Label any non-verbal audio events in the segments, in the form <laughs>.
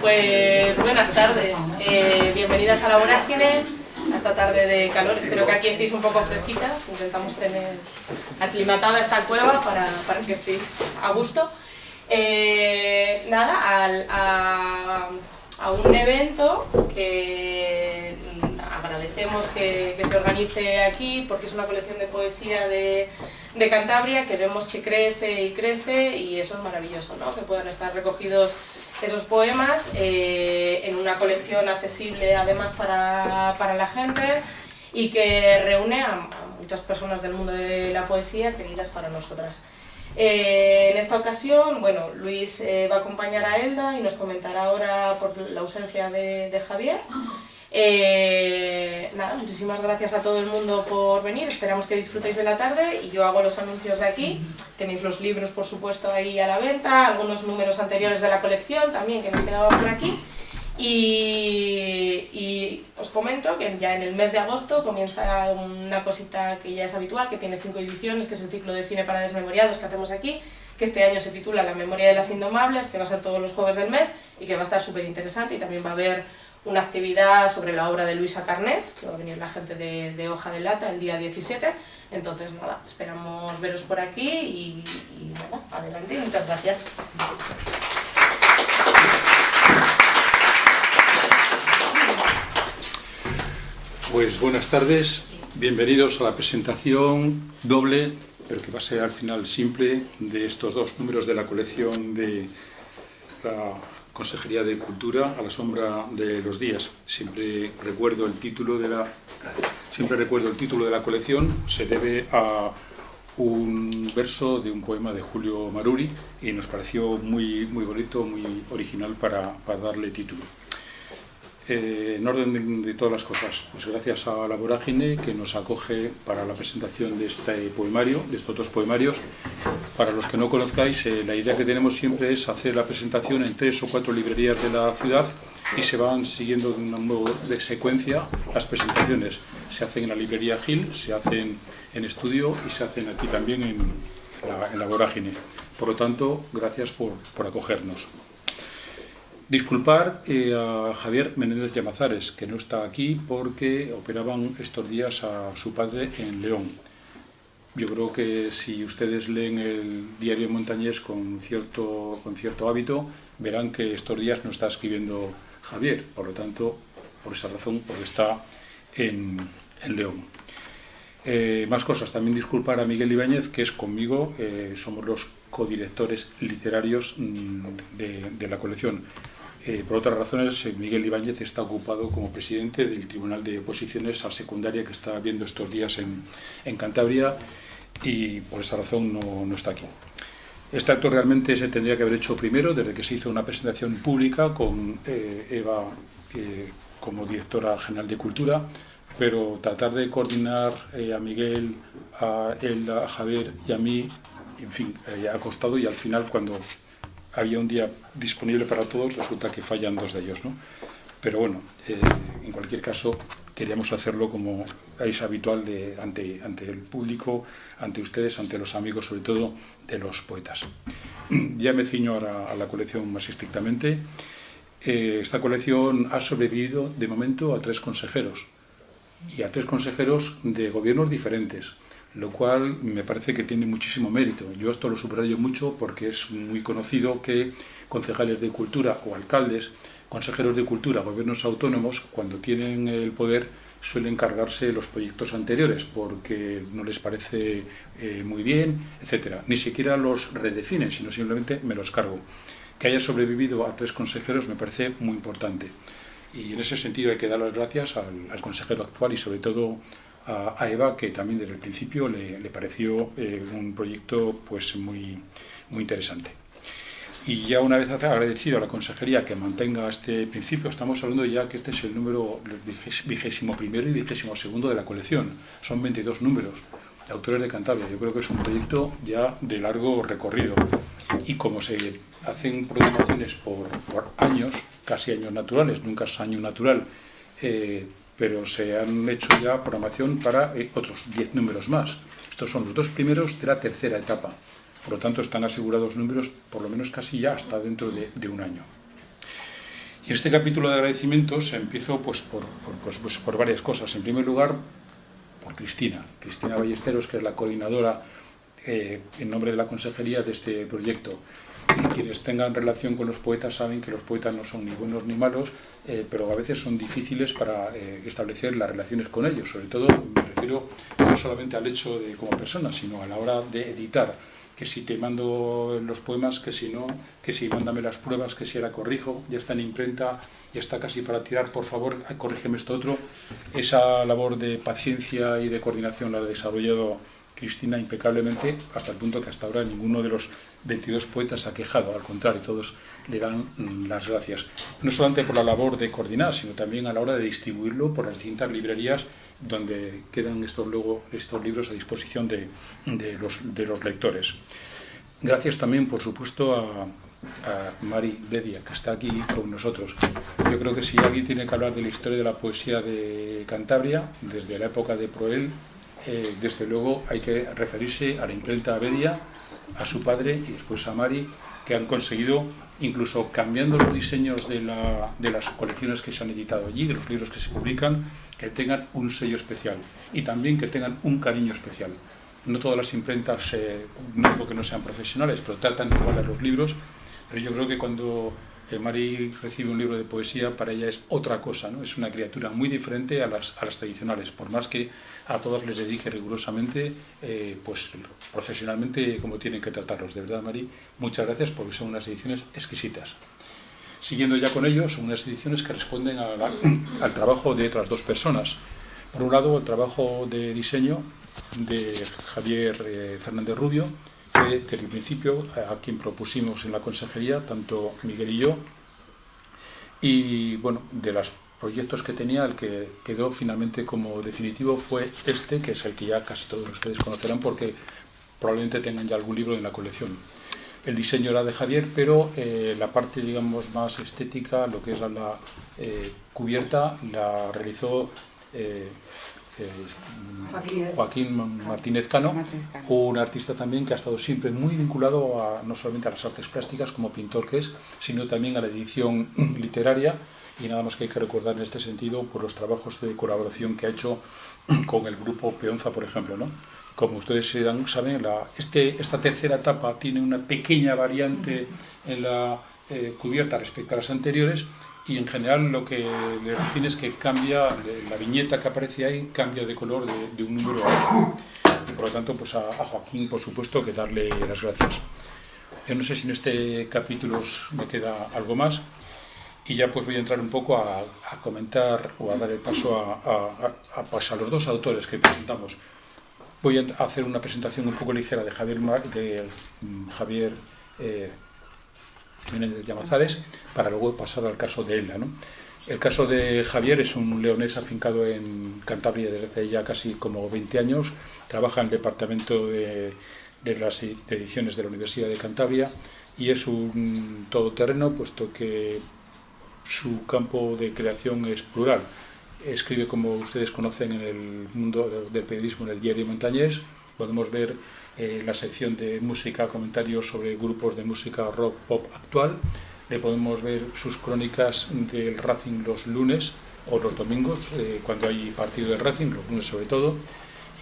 Pues buenas tardes, eh, bienvenidas a la Vorágine, a esta tarde de calor, espero que aquí estéis un poco fresquitas, intentamos tener aclimatada esta cueva para, que estéis a gusto. Eh, nada, a, un evento que agradecemos que, se organice aquí porque es una colección de poesía de, de, Cantabria que vemos que crece y crece y eso es maravilloso, ¿no? que puedan estar recogidos esos poemas eh, en una colección accesible además para, para la gente y que reúne a, muchas personas del mundo de la poesía queridas para nosotras. Eh, en esta ocasión, bueno, Luis eh, va a acompañar a Elda y nos comentará ahora por la ausencia de, de Javier. Eh, nada, muchísimas gracias a todo el mundo por venir, esperamos que disfrutéis de la tarde y yo hago los anuncios de aquí, tenéis los libros por supuesto ahí a la venta, algunos números anteriores de la colección también que nos quedaban por aquí. Y, os comento que ya en el mes de agosto comienza una cosita que ya es habitual, que tiene cinco ediciones, que es el ciclo de cine para desmemoriados que hacemos aquí, que este año se titula La memoria de las indomables, que va a ser todos los jueves del mes y que va a estar súper interesante y también va a haber una actividad sobre la obra de Luisa Carnés, que va a venir la gente de, Hoja de Lata el día 17. Entonces, nada, esperamos veros por aquí y, nada, adelante y muchas gracias. Pues buenas tardes, bienvenidos a la presentación doble, pero que va a ser al final simple, de estos dos números de la colección de la Consejería de Cultura a la sombra de los días. Siempre recuerdo el título de la, colección, se debe a un verso de un poema de Julio Maruri y nos pareció muy, muy bonito, muy original para darle título. Eh, en orden de, todas las cosas, pues gracias a la Vorágine que nos acoge para la presentación de este poemario, de estos dos poemarios. Para los que no conozcáis, eh, la idea que tenemos siempre es hacer la presentación en tres o cuatro librerías de la ciudad y se van siguiendo de un modo de secuencia las presentaciones. Se hacen en la librería Gil, se hacen en estudio y se hacen aquí también en, la, Vorágine. Por lo tanto, gracias por acogernos. Disculpar eh, a Javier Menéndez Llamazares, que no está aquí porque operaban estos días a su padre en León. Yo creo que si ustedes leen el diario Montañés con cierto, con cierto hábito, verán que estos días no está escribiendo Javier, por lo tanto, por esa razón, porque está en, León. Eh, más cosas, también disculpar a Miguel Ibáñez, que es conmigo, eh, somos los codirectores literarios mm, de la colección. Eh, por otras razones, eh, Miguel Ibáñez está ocupado como presidente del Tribunal de Oposiciones a Secundaria que está viendo estos días en, Cantabria y por esa razón no, está aquí. Este acto realmente se tendría que haber hecho primero, desde que se hizo una presentación pública con eh, Eva como directora general de Cultura, pero tratar de coordinar a Miguel, a él, a Javier y a mí, en fin, ha costado y al final cuando había un día disponible para todos, resulta que fallan dos de ellos. ¿no? Pero bueno, eh, en cualquier caso, queríamos hacerlo como es habitual de, ante, ante el público, ante ustedes, ante los amigos, sobre todo de los poetas. <clears throat> Ya me ciño ahora a la colección más estrictamente. Eh, esta colección ha sobrevivido de momento a tres consejeros y a tres consejeros de gobiernos diferentes lo cual me parece que tiene muchísimo mérito. Yo esto lo subrayo mucho porque es muy conocido que concejales de cultura o alcaldes, consejeros de cultura, gobiernos autónomos, cuando tienen el poder suelen cargarse los proyectos anteriores porque no les parece eh, muy bien, etcétera. Ni siquiera los redefinen, sino simplemente me los cargo. Que haya sobrevivido a tres consejeros me parece muy importante. Y en ese sentido hay que dar las gracias al, al consejero actual y sobre todo a, Eva, que también desde el principio le, pareció eh, un proyecto pues, muy, muy interesante. Y ya una vez agradecido a la consejería que mantenga este principio, estamos hablando ya que este es el número vigésimo primero y vigésimo segundo de la colección. Son 22 números de autores de Cantabria. Yo creo que es un proyecto ya de largo recorrido. Y como se hacen programaciones por, años, casi años naturales, nunca es año natural, eh, pero se han hecho ya programación para eh, otros 10 números más. Estos son los dos primeros de la tercera etapa. Por lo tanto, están asegurados números por lo menos casi ya hasta dentro de, un año. Y en este capítulo de agradecimientos empiezo pues, por, pues, pues, por varias cosas. En primer lugar, por Cristina, Cristina Ballesteros, que es la coordinadora eh, en nombre de la consejería de este proyecto. Quienes tengan relación con los poetas saben que los poetas no son ni buenos ni malos, eh, pero a veces son difíciles para eh, establecer las relaciones con ellos. Sobre todo me refiero no solamente al hecho de como persona, sino a la hora de editar que si te mando los poemas, que si no, que si mándame las pruebas, que si ahora corrijo, ya está en imprenta, ya está casi para tirar, por favor, corrígeme esto otro. Esa labor de paciencia y de coordinación la ha desarrollado Cristina impecablemente, hasta el punto que hasta ahora ninguno de los 22 poetas ha quejado, al contrario, todos le dan mm, las gracias. No solamente por la labor de coordinar, sino también a la hora de distribuirlo por las distintas librerías donde quedan estos, luego, estos libros a disposición de, los, de los lectores. Gracias también, por supuesto, a, a Mari Bedia, que está aquí con nosotros. Yo creo que si alguien tiene que hablar de la historia de la poesía de Cantabria, desde la época de Proel, eh, desde luego hay que referirse a la imprenta Bedia, a su padre y después a Mari, que han conseguido, incluso cambiando los diseños de, de las colecciones que se han editado allí, de los libros que se publican, que tengan un sello especial y también que tengan un cariño especial. No todas las imprentas, eh, no digo que no sean profesionales, pero tratan igual a los libros, pero yo creo que cuando eh, Mari recibe un libro de poesía, para ella es otra cosa, ¿no? es una criatura muy diferente a las, a las tradicionales, por más que a todas les dedique rigurosamente, eh, pues profesionalmente como tienen que tratarlos. De verdad, Mari, muchas gracias porque son unas ediciones exquisitas. Siguiendo ya con ello, son unas ediciones que responden <clears throat> al trabajo de otras dos personas. Por un lado, el trabajo de diseño de Javier eh, Fernández Rubio, que desde el principio a quien propusimos en la consejería, tanto Miguel y yo, y bueno, de los proyectos que tenía, el que quedó finalmente como definitivo fue este, que es el que ya casi todos ustedes conocerán porque probablemente tengan ya algún libro en la colección. El diseño era de Javier, pero eh, la parte, digamos, más estética, lo que es la, eh, cubierta, la realizó eh, Joaquín Martínez Cano, un artista también que ha estado siempre muy vinculado a, no solamente a las artes plásticas como pintor que es, sino también a la edición <clears throat> literaria y nada más que hay que recordar en este sentido por los trabajos de colaboración que ha hecho <clears throat> con el grupo Peonza, por ejemplo, ¿no? Como ustedes saben, la, este, esta tercera etapa tiene una pequeña variante en la eh, cubierta respecto a las anteriores y en general lo que le define es que cambia, la viñeta que aparece ahí cambia de color de, un número a otro. Y por lo tanto, pues a, Joaquín, por supuesto, que darle las gracias. Yo no sé si en este capítulo me queda algo más y ya pues voy a entrar un poco a, comentar o a dar el paso a, pues a los dos autores que presentamos. Voy a hacer una presentación un poco ligera de Javier, de mm, Javier eh, de Llamazares para luego pasar al caso de Elda. ¿no? El caso de Javier es un leonés afincado en Cantabria desde hace ya casi como 20 años. Trabaja en el departamento de, de las ediciones de la Universidad de Cantabria y es un todoterreno puesto que su campo de creación es plural escribe, como ustedes conocen, en el mundo del periodismo en el diario Montañés. Podemos ver eh, la sección de música, comentarios sobre grupos de música rock pop actual. Le podemos ver sus crónicas del Racing los lunes o los domingos, eh, cuando hay partido de Racing, los lunes sobre todo.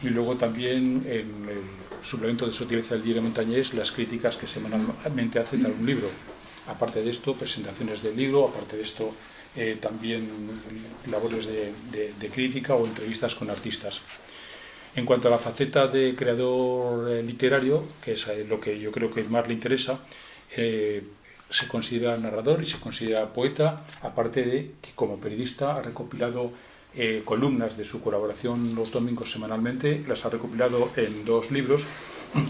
Y luego también en el suplemento de su utiliza el diario Montañés las críticas que semanalmente hacen a un libro. Aparte de esto, presentaciones del libro, aparte de esto, eh, también labores de, crítica o entrevistas con artistas. En cuanto a la faceta de creador eh, literario, que es eh, lo que yo creo que más le interesa, se considera narrador y se considera poeta, aparte de que como periodista ha recopilado columnas de su colaboración los domingos semanalmente, las ha recopilado en dos libros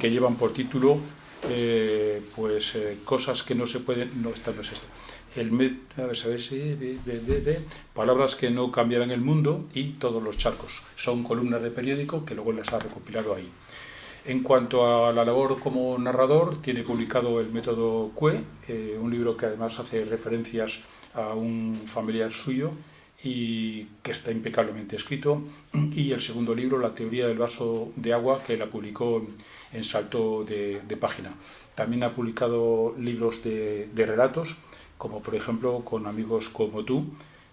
que llevan por título pues cosas que no se pueden, no, esta no es esto, el a ver, a palabras que no cambiarán el mundo y todos los charcos. Son columnas de periódico que luego las ha recopilado ahí. En cuanto a la labor como narrador, tiene publicado el método CUE, eh, un libro que además hace referencias a un familiar suyo y que está impecablemente escrito, y el segundo libro, La teoría del vaso de agua, que la publicó en salto de, página. También ha publicado libros de relatos, como por ejemplo con amigos como tú,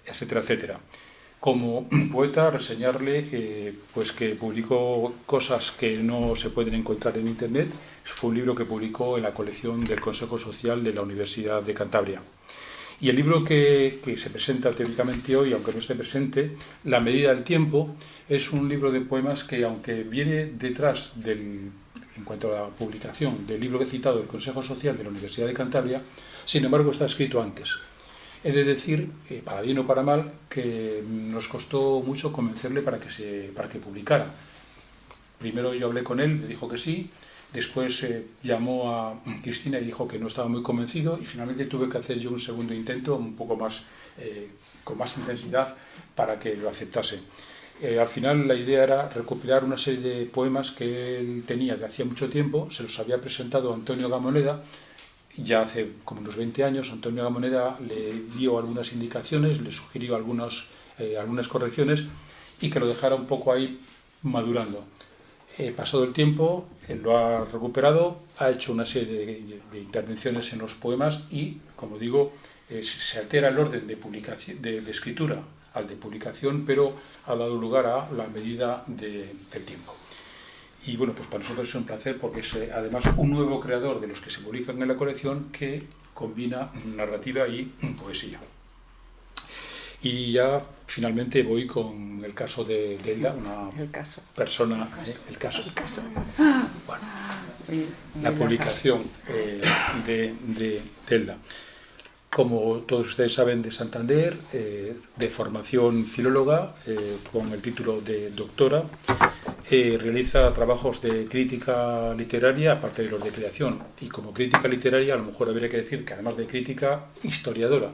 etcétera, etcétera. Como poeta, reseñarle eh, pues que publicó cosas que no se pueden encontrar en Internet. Fue un libro que publicó en la colección del Consejo Social de la Universidad de Cantabria. Y el libro que, se presenta teóricamente hoy, aunque no esté presente, La medida del tiempo, es un libro de poemas que, aunque viene detrás del, en cuanto a la publicación del libro que he citado del Consejo Social de la Universidad de Cantabria, sin embargo está escrito antes. He de decir, eh, para bien o para mal, que nos costó mucho convencerle para que, se, para que publicara. Primero yo hablé con él, me dijo que sí, después eh, llamó a Cristina y dijo que no estaba muy convencido y finalmente tuve que hacer yo un segundo intento, un poco más, eh, con más intensidad, para que lo aceptase. Eh, al final la idea era recopilar una serie de poemas que él tenía de hacía mucho tiempo, se los había presentado Antonio Gamoneda, ya hace como unos 20 años Antonio Gamoneda le dio algunas indicaciones, le sugirió algunas, algunas correcciones y que lo dejara un poco ahí madurando. Eh, pasado el tiempo, lo ha recuperado, ha hecho una serie de, intervenciones en los poemas y, como digo, eh, se altera el orden de, publicación, de, de, escritura al de publicación, pero ha dado lugar a la medida de, del tiempo. Y bueno, pues para nosotros es un placer porque es eh, además un nuevo creador de los que se publican en la colección que combina narrativa y poesía. Y ya finalmente voy con el caso de Delda, una el caso. persona, el caso. El caso. El caso. Bueno, la publicación eh, de, de Delda. Como todos ustedes saben, de Santander, eh, de formación filóloga, eh, con el título de doctora, eh, realiza trabajos de crítica literaria, aparte de los de creación. Y como crítica literaria, a lo mejor habría que decir que además de crítica, historiadora.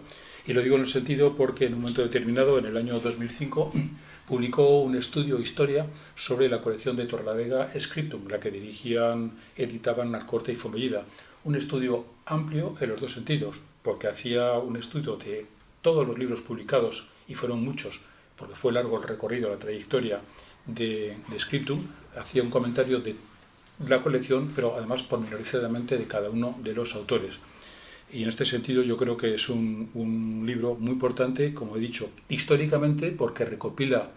Y lo digo en el sentido porque en un momento determinado, en el año 2005, <clears throat> publicó un estudio historia sobre la colección de Torlavega Scriptum, la que dirigían, editaban Narcorte y Fomellida. Un estudio amplio en los dos sentidos, porque hacía un estudio de todos los libros publicados, y fueron muchos, porque fue largo el recorrido, la trayectoria de, de Scriptum, hacía un comentario de la colección, pero además pormenorizadamente de cada uno de los autores. Y en este sentido yo creo que es un, libro muy importante, como he dicho, históricamente, porque recopila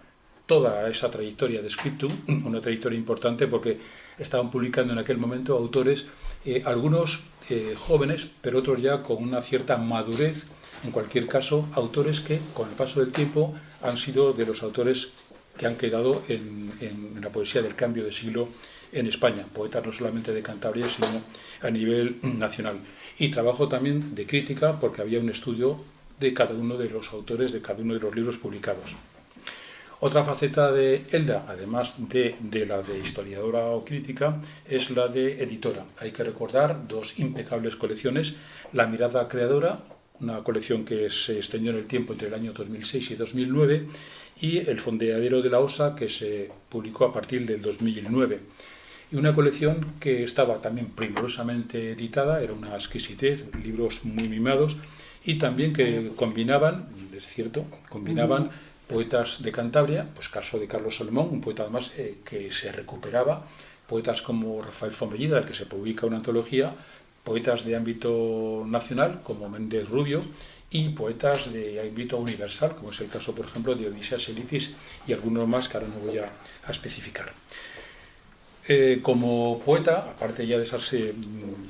toda esa trayectoria de Scriptum, <clears throat> una trayectoria importante porque estaban publicando en aquel momento autores, eh, algunos eh, jóvenes, pero otros ya con una cierta madurez, en cualquier caso, autores que con el paso del tiempo han sido de los autores que han quedado en la poesía del cambio de siglo en España, poetas no solamente de Cantabria, sino a nivel <clears throat> nacional. Y trabajo también de crítica, porque había un estudio de cada uno de los autores de cada uno de los libros publicados. Otra faceta de Elda, además de, de, la de historiadora o crítica, es la de editora. Hay que recordar dos impecables colecciones, La mirada creadora, una colección que se extendió en el tiempo entre el año 2006 y 2009, y El fondeadero de la Osa, que se publicó a partir del 2009. Y una colección que estaba también primorosamente editada, era una exquisitez, libros muy mimados, y también que combinaban, es cierto, combinaban... Poetas de Cantabria, pues caso de Carlos Salomón, un poeta además eh, que se recuperaba, poetas como Rafael Fomellida, del que se publica una antología, poetas de ámbito nacional como Méndez Rubio y poetas de ámbito universal, como es el caso, por ejemplo, de Odisías Elitis y algunos más que ahora no voy a, a especificar. Eh, como poeta, aparte ya de esas, eh,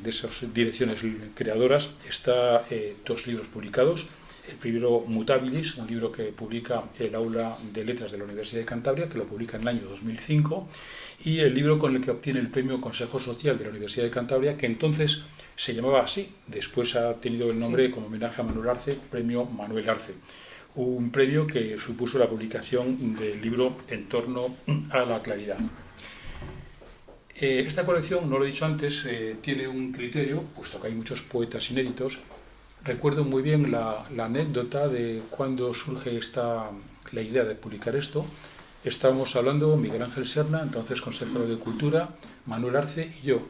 de esas direcciones creadoras, está eh, dos libros publicados, el primero Mutabilis, un libro que publica el Aula de Letras de la Universidad de Cantabria, que lo publica en el año 2005, y el libro con el que obtiene el premio Consejo Social de la Universidad de Cantabria, que entonces se llamaba así, después ha tenido el nombre como homenaje a Manuel Arce, premio Manuel Arce. Un premio que supuso la publicación del libro En torno a la claridad. Eh, esta colección, no lo he dicho antes, eh, tiene un criterio, puesto que hay muchos poetas inéditos, Recuerdo muy bien la, la, anécdota de cuando surge esta, la idea de publicar esto. Estábamos hablando Miguel Ángel Serna, entonces consejero de Cultura, Manuel Arce y yo.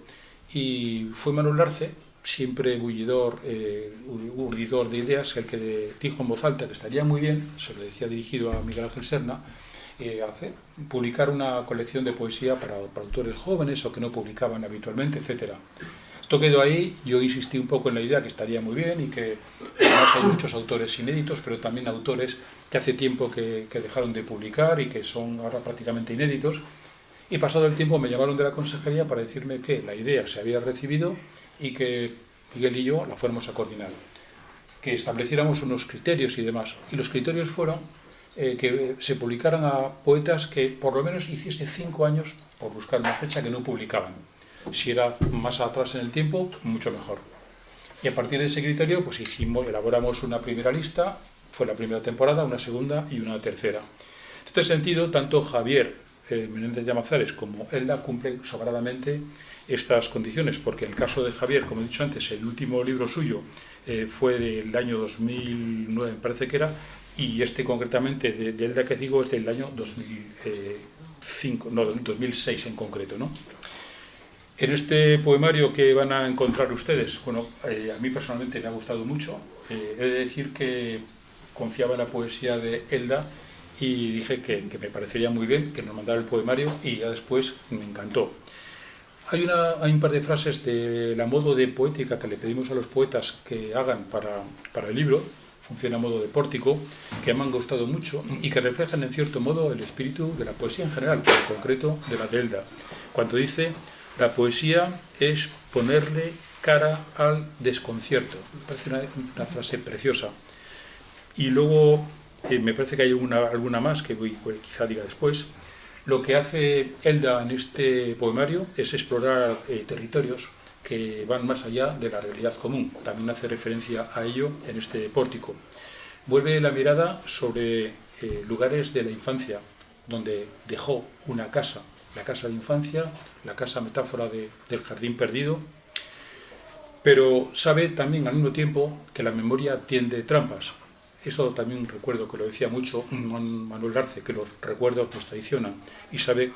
Y fue Manuel Arce, siempre bullidor, eh, urdidor de ideas, el que dijo en voz alta que estaría muy bien, se lo decía dirigido a Miguel Ángel Serna, eh, hacer, publicar una colección de poesía para, para autores jóvenes o que no publicaban habitualmente, etcétera. Esto quedó ahí, yo insistí un poco en la idea que estaría muy bien y que además hay muchos autores inéditos, pero también autores que hace tiempo que, que dejaron de publicar y que son ahora prácticamente inéditos. Y pasado el tiempo me llamaron de la consejería para decirme que la idea se había recibido y que Miguel y yo la fuéramos a coordinar. Que estableciéramos unos criterios y demás. Y los criterios fueron eh, que se publicaran a poetas que por lo menos hiciese cinco años, por buscar una fecha, que no publicaban. Si era más atrás en el tiempo, mucho mejor. Y a partir de ese criterio, pues hicimos, elaboramos una primera lista, fue la primera temporada, una segunda y una tercera. En este sentido, tanto Javier eh, Menéndez Llamazares como Elda cumplen sobradamente estas condiciones, porque el caso de Javier, como he dicho antes, el último libro suyo eh, fue del año 2009, me parece que era, y este concretamente de, Elda que digo es del año 2005, no, 2006 en concreto. ¿no? En este poemario que van a encontrar ustedes, bueno, eh, a mí personalmente me ha gustado mucho, eh, he de decir que confiaba en la poesía de Elda y dije que, que, me parecería muy bien que nos mandara el poemario y ya después me encantó. Hay, una, hay un par de frases de la modo de poética que le pedimos a los poetas que hagan para, para el libro, funciona a modo de pórtico, que me han gustado mucho y que reflejan en cierto modo el espíritu de la poesía en general, pero en concreto de la Delda. Cuando dice, la poesía es ponerle cara al desconcierto. Me parece una, una frase preciosa. Y luego eh, me parece que hay una, alguna más que voy, quizá diga después. Lo que hace Elda en este poemario es explorar eh, territorios que van más allá de la realidad común. También hace referencia a ello en este pórtico. Vuelve la mirada sobre eh, lugares de la infancia, donde dejó una casa, la casa de infancia, la casa metáfora de, del jardín perdido, pero sabe también al mismo tiempo que la memoria tiende trampas. Eso también recuerdo que lo decía mucho Manuel Garce, que los recuerdos nos traicionan, y sabe,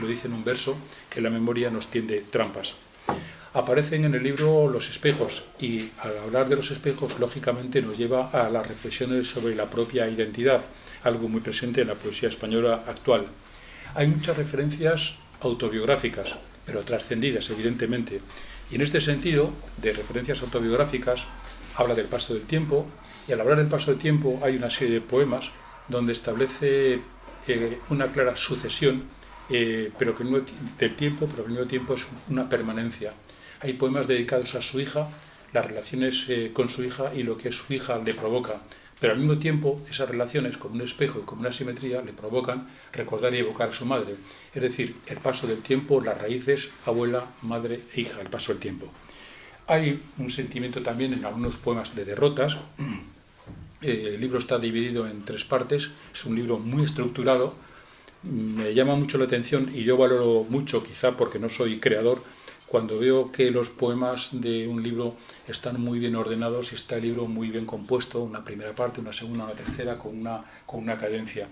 lo dice en un verso, que la memoria nos tiende trampas aparecen en el libro los espejos y al hablar de los espejos lógicamente nos lleva a las reflexiones sobre la propia identidad, algo muy presente en la poesía española actual. Hay muchas referencias autobiográficas, pero trascendidas evidentemente, y en este sentido, de referencias autobiográficas, habla del paso del tiempo, y al hablar del paso del tiempo hay una serie de poemas donde establece eh, una clara sucesión eh, pero que no, del tiempo, pero al mismo tiempo es una permanencia. Hay poemas dedicados a su hija, las relaciones eh, con su hija y lo que su hija le provoca. Pero al mismo tiempo, esas relaciones, como un espejo y como una simetría, le provocan recordar y evocar a su madre. Es decir, el paso del tiempo, las raíces, abuela, madre e hija, el paso del tiempo. Hay un sentimiento también en algunos poemas de derrotas. <clears throat> Eh, el libro está dividido en tres partes, es un libro muy estructurado. Me llama mucho la atención y yo valoro mucho, quizá porque no soy creador, cuando veo que los poemas de un libro están muy bien ordenados y está el libro muy bien compuesto, una primera parte, una segunda, una tercera, con una, con una cadencia.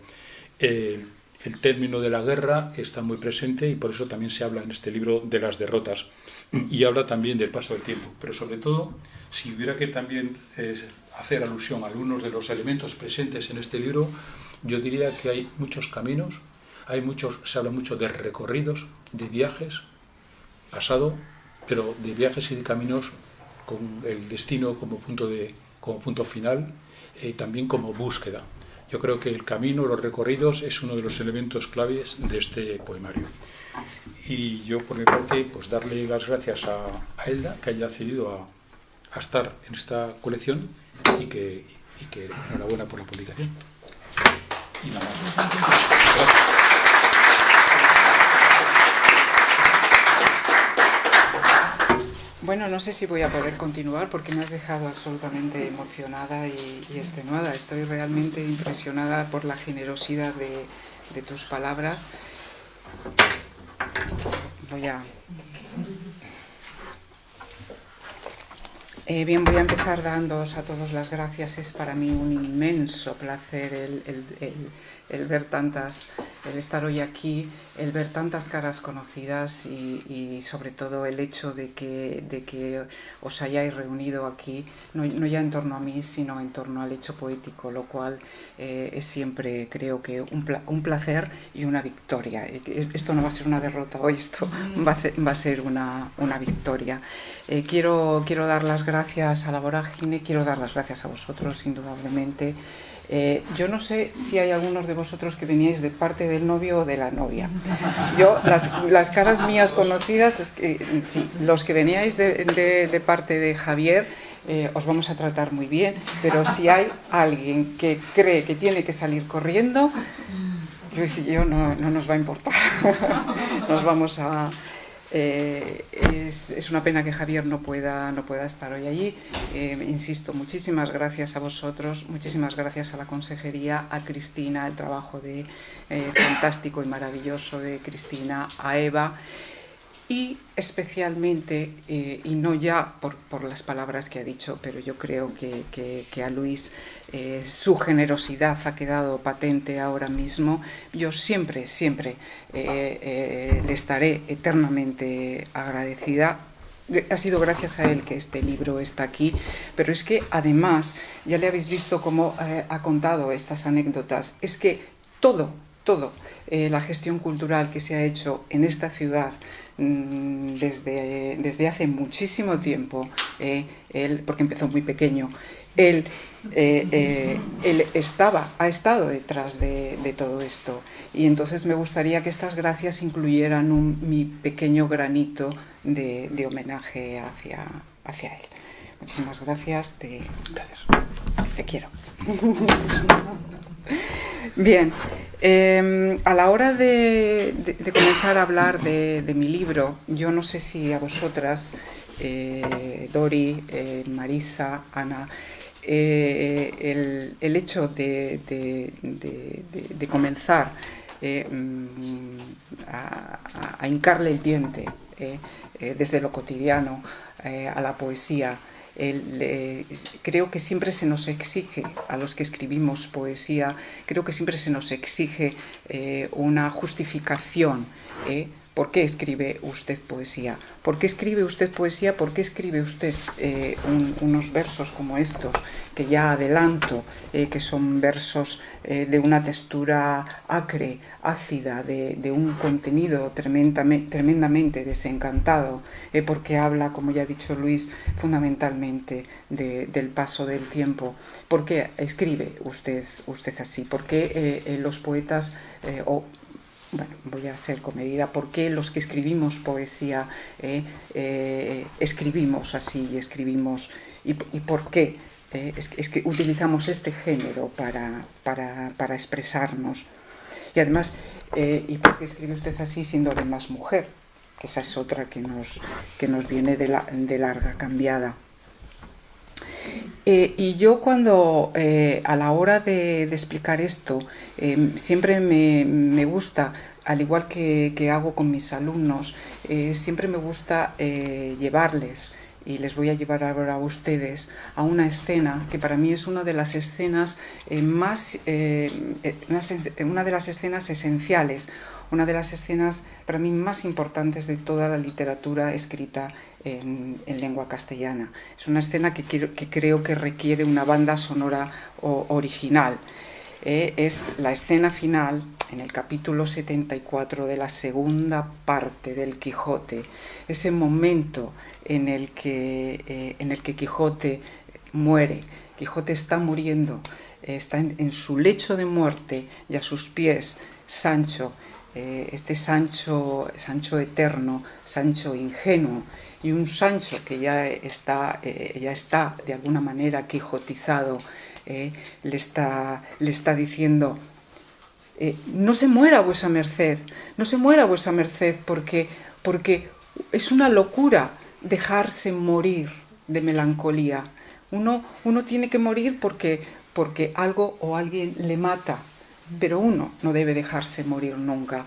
El, el término de la guerra está muy presente y por eso también se habla en este libro de las derrotas y habla también del paso del tiempo. Pero sobre todo, si hubiera que también eh, hacer alusión a algunos de los elementos presentes en este libro, yo diría que hay muchos caminos, hay muchos, se habla mucho de recorridos, de viajes, pasado, pero de viajes y de caminos con el destino como punto, de, como punto final, eh, también como búsqueda. Yo creo que el camino, los recorridos, es uno de los elementos claves de este poemario. Y yo, por mi parte, pues darle las gracias a, a Elda, que haya accedido a, a, estar en esta colección y que, y que enhorabuena por la publicación. Y nada más. Gracias. Bueno, no sé si voy a poder continuar porque me has dejado absolutamente emocionada y, y extenuada. Estoy realmente impresionada por la generosidad de, tus palabras. Voy a... Eh, bien, voy a empezar dándoos a todos las gracias. Es para mí un inmenso placer el ver tantas el estar hoy aquí, el ver tantas caras conocidas y, sobre todo el hecho de que, de que os hayáis reunido aquí, no, ya en torno a mí, sino en torno al hecho poético, lo cual eh, es siempre, creo que, un, placer y una victoria. Esto no va a ser una derrota hoy, esto <laughs> va a ser, una, victoria. Eh, quiero, quiero dar las gracias a la vorágine, quiero dar las gracias a vosotros, indudablemente. Eh, yo no sé si hay algunos de vosotros que veníais de parte del novio o de la novia. Yo, las, caras mías conocidas, sí, los que veníais de, parte de Javier, eh, os vamos a tratar muy bien, pero si hay alguien que cree que tiene que salir corriendo, Luis y yo no nos va a importar. <laughs> Nos vamos a, eh, es, una pena que Javier no pueda, no pueda estar hoy allí. Eh, insisto, muchísimas gracias a vosotros, muchísimas gracias a la consejería, a Cristina, el trabajo de, eh, fantástico y maravilloso de Cristina, a Eva y especialmente, y no ya por, las palabras que ha dicho, pero yo creo que, a Luis eh, su generosidad ha quedado patente ahora mismo, yo siempre, siempre eh, le estaré eternamente agradecida. Ha sido gracias a él que este libro está aquí, pero es que además, ya le habéis visto cómo ha contado estas anécdotas, es que todo, todo, la gestión cultural que se ha hecho en esta ciudad, Mm, desde, desde hace muchísimo tiempo, eh, él, porque empezó muy pequeño, él, eh, eh, él estaba, ha estado detrás de, todo esto. Y entonces me gustaría que estas gracias incluyeran un, mi pequeño granito de, de, homenaje hacia, hacia él. Muchísimas gracias, te, gracias. te quiero. Bien, em, a la hora de, comenzar a hablar de, mi libro, yo no sé si a vosotras, eh, Dori, eh, Marisa, Ana, eh, el, hecho de, comenzar mm, a, a, hincarle el diente desde lo cotidiano a la poesía, creo que siempre se nos exige, a los que escribimos poesía, creo que siempre se nos exige eh, una justificación. ¿eh? ¿Por qué escribe usted poesía? ¿Por qué escribe usted poesía? ¿Por qué escribe usted eh, unos versos como estos, que ya adelanto, eh, que son versos eh, de una textura acre, ácida, de, un contenido tremendamente, desencantado, porque habla, como ya ha dicho Luis, fundamentalmente del paso del tiempo? ¿Por qué escribe usted, usted así? ¿Por qué los poetas, o bueno, voy a ser comedida, ¿por qué los que escribimos poesía eh, eh, escribimos así, escribimos, y, por qué eh, es, que utilizamos este género para, para, expresarnos? Y además, ¿y por qué escribe usted así siendo además mujer? Que esa es otra que nos, que nos viene de, la, de larga cambiada. Y yo cuando, a la hora de, explicar esto, siempre me, gusta al igual que, hago con mis alumnos, eh, siempre me gusta eh, llevarles, y les voy a llevar ahora a ustedes, a una escena que para mí es una de las escenas eh, más, una de las escenas esenciales, una de las escenas para mí más importantes de toda la literatura escrita en, lengua castellana. Es una escena que, creo que requiere una banda sonora original. Eh, es la escena final en el capítulo 74 de la segunda parte del Quijote, ese momento en el que, eh, en el que Quijote muere. Quijote está muriendo, eh, está en, su lecho de muerte y a sus pies Sancho, este Sancho, Sancho eterno, Sancho ingenuo, y un Sancho que ya está, ya está de alguna manera quijotizado, eh, le, está, le está diciendo, eh, no se muera vuesa merced, no se muera vuesa merced porque, porque es una locura dejarse morir de melancolía. Uno, uno tiene que morir porque, porque algo o alguien le mata, pero uno no debe dejarse morir nunca.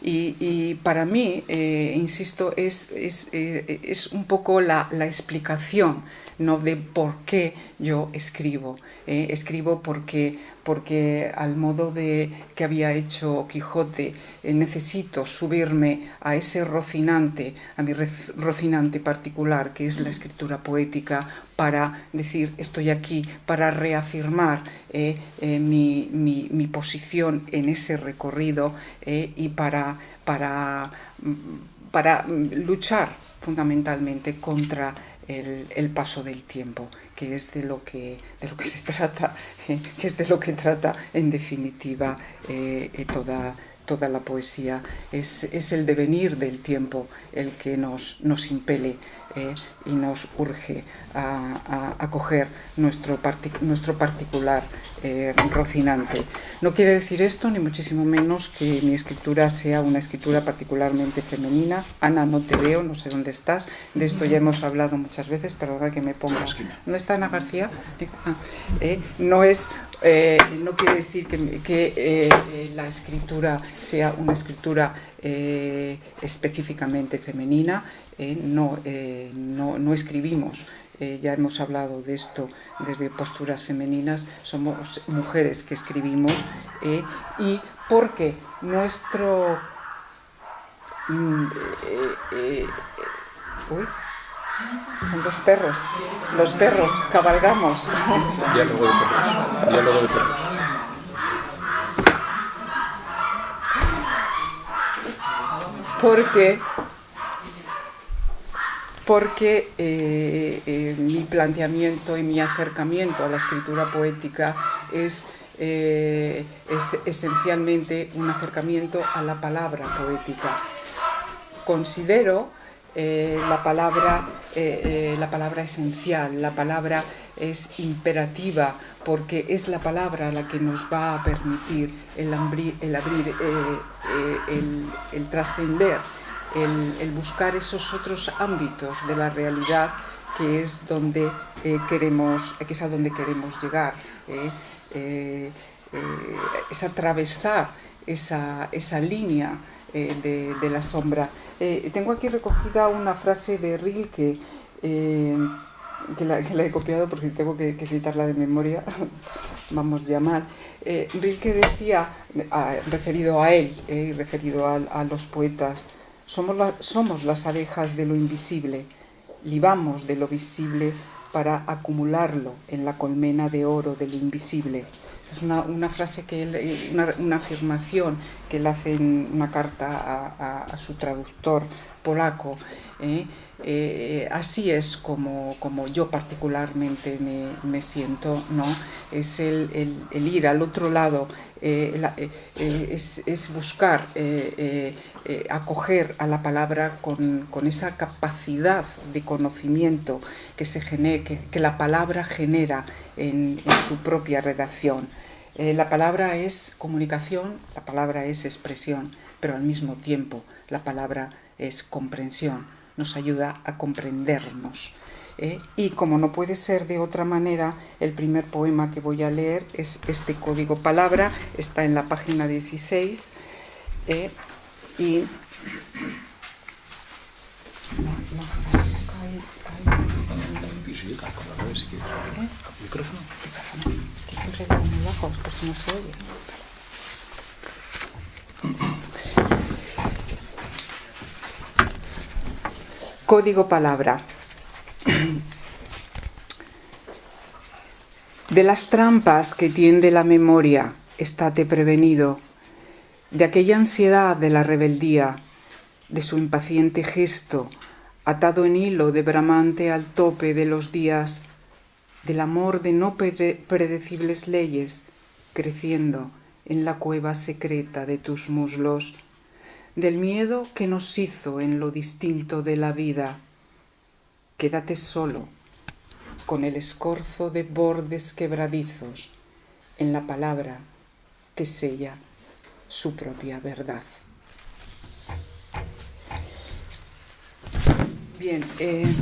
Y, para mí, eh, insisto, es, es, es, un poco la, la explicación no de por qué yo escribo. ¿eh? escribo porque, porque al modo de que había hecho Quijote, eh, necesito subirme a ese rocinante, a mi rocinante particular, que es la escritura poética, para decir estoy aquí, para reafirmar eh, mi, mi, posición en ese recorrido y para, para, para luchar fundamentalmente contra el, paso del tiempo, que es de lo que, de lo que se trata, <laughs> que es de lo que trata en definitiva eh, eh toda, toda la poesía. Es, es, el devenir del tiempo el que nos, nos impele eh, y nos urge a, a, a coger nuestro, partic nuestro particular eh, rocinante. No quiere decir esto, ni muchísimo menos, que mi escritura sea una escritura particularmente femenina. Ana, no te veo, no sé dónde estás. De esto ya hemos hablado muchas veces, pero ahora que me ponga... ¿Dónde está Ana García? Ah, eh, no es... Eh, no quiere decir que, que eh, la escritura sea una escritura eh, específicamente femenina, no, eh, no, no, escribimos, eh, ya hemos hablado de esto desde posturas femeninas, somos mujeres que escribimos eh, y porque nuestro... Mm, eh, uy, son los perros, los perros, cabalgamos. Diálogo de perros, diálogo de perros. Porque porque eh, eh, mi planteamiento y mi acercamiento a la escritura poética es, eh, es esencialmente un acercamiento a la palabra poética. Considero la, palabra, la palabra esencial, la palabra es imperativa porque es la palabra la que nos va a permitir el, abrir, el trascender el, buscar esos otros ámbitos de la realidad que es donde eh, queremos, que es a donde queremos llegar, eh, eh, es atravesar esa, esa línea de, la sombra. tengo aquí recogida una frase de Rilke, que la, he copiado porque tengo que, que citarla de memoria, <laughs> vamos a llamar. Rilke decía, referido a él, referido a, a los poetas, somos, la, somos las abejas de lo invisible, libamos de lo visible para acumularlo en la colmena de oro de lo invisible. Es una, frase que él, eh, una, afirmación que él hace en una carta a su traductor polaco. ¿eh? Eh, así es como, yo particularmente me, siento, ¿no? Es el, ir al otro lado, eh, eh, es, buscar acoger a la palabra con, esa capacidad de conocimiento que, la palabra genera en, en su propia redacción. la palabra es comunicación, la palabra es expresión, pero al mismo tiempo la palabra es comprensión, nos ayuda a comprendernos. ¿eh? Y como no puede ser de otra manera, el primer poema que voy a leer es este código palabra, está en la página 16 ¿eh? y... Es que siempre pues no se oye. Código palabra. De las trampas que tiende la memoria, estate prevenido, de aquella ansiedad de la rebeldía, de su impaciente gesto, atado en hilo de bramante al tope de los días, del amor de no predecibles leyes, creciendo en la cueva secreta de tus muslos, del miedo que nos hizo en lo distinto de la vida. Quédate solo, con el escorzo de bordes quebradizos, en la palabra que sella su propia verdad. Bien, eh,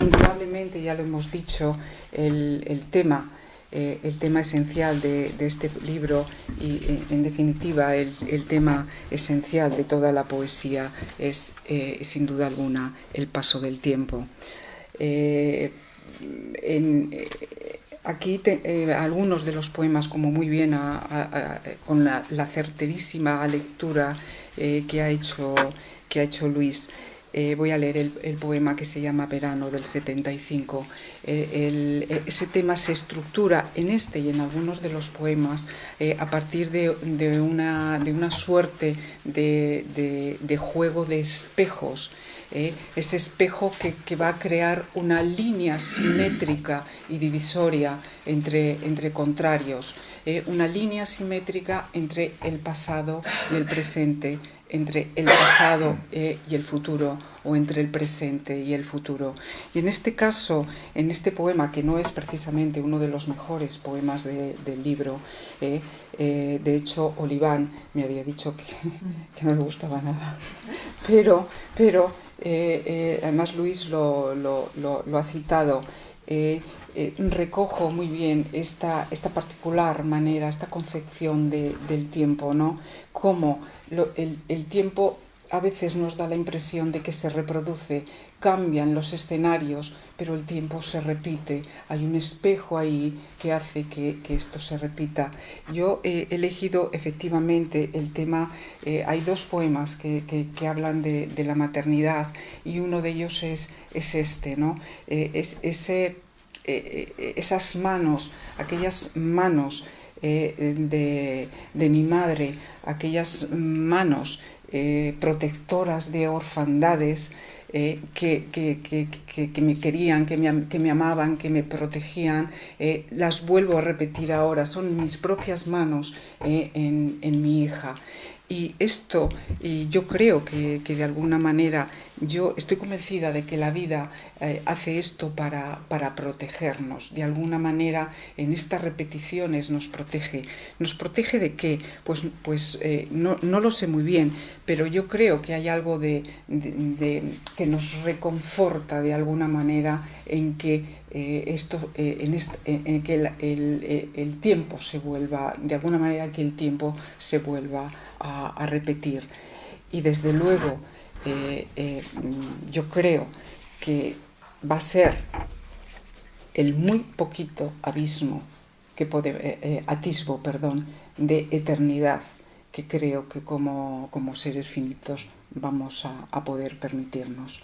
indudablemente, ya lo hemos dicho, el, el tema eh, el tema esencial de, este libro y, en, en definitiva, el, tema esencial de toda la poesía es, eh, sin duda alguna, el paso del tiempo. Aquí eh, algunos de los poemas, como muy bien con la, certerísima lectura eh, que, ha hecho, que ha hecho Luis, eh, voy a leer el, poema que se llama Verano del 75. ese tema se estructura en este y en algunos de los poemas a partir de, una, suerte de, juego de espejos ¿eh? ese espejo que, va a crear una línea simétrica y divisoria entre, entre contrarios, ¿eh? una línea simétrica entre el pasado y el presente, entre el pasado ¿eh? y el futuro o entre el presente y el futuro. Y en este caso, en este poema, que no es precisamente uno de los mejores poemas del libro, de hecho Oliván me había dicho <laughs> que, no le gustaba nada, pero, pero eh, eh, además Luis lo, ha citado, eh, recojo muy bien esta, esta, particular manera, esta concepción del tiempo, ¿no? Cómo el, el tiempo a veces nos da la impresión de que se reproduce, cambian los escenarios, pero el tiempo se repite. Hay un espejo ahí que hace que, esto se repita. Yo he elegido efectivamente el tema, eh, hay dos poemas que, hablan de, la maternidad y uno de ellos es, es este, ¿no? Eh, es, ese, eh, esas manos, aquellas manos de, de mi madre, aquellas manos protectoras de orfandades, eh, que, me querían, que me, que me, amaban, que me protegían, eh, las vuelvo a repetir ahora, son mis propias manos eh, en, en mi hija. Y esto, y yo creo que, de alguna manera, yo estoy convencida de que la vida eh, hace esto para, para, protegernos. De alguna manera, en estas repeticiones nos protege. ¿Nos protege de qué? Pues, pues eh, no, no, lo sé muy bien, pero yo creo que hay algo de, que nos reconforta de alguna manera en que eh, esto, en, en, que el, el tiempo se vuelva, de alguna manera que el tiempo se vuelva a, repetir. Y desde luego, eh, eh, yo creo que va a ser el muy poquito abismo, que puede, eh, atisbo perdón, de eternidad que creo que como, como seres finitos vamos a, poder permitirnos.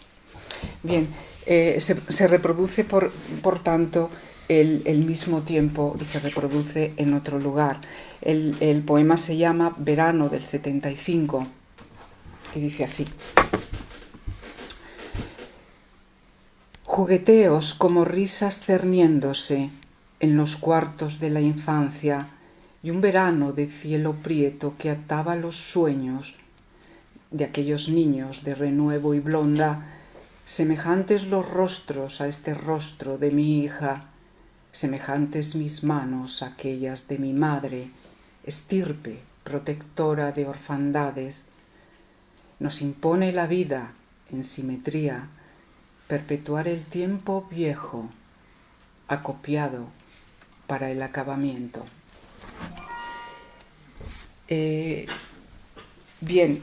Bien, se, reproduce por, por tanto el, el, mismo tiempo y se reproduce en otro lugar. El, poema se llama Verano del 75 y dice así. Jugueteos como risas cerniéndose en los cuartos de la infancia y un verano de cielo prieto que ataba los sueños de aquellos niños de renuevo y blonda, semejantes los rostros a este rostro de mi hija, semejantes mis manos a aquellas de mi madre, estirpe, protectora de orfandades, nos impone la vida en simetría, perpetuar el tiempo viejo, acopiado para el acabamiento. Eh, bien,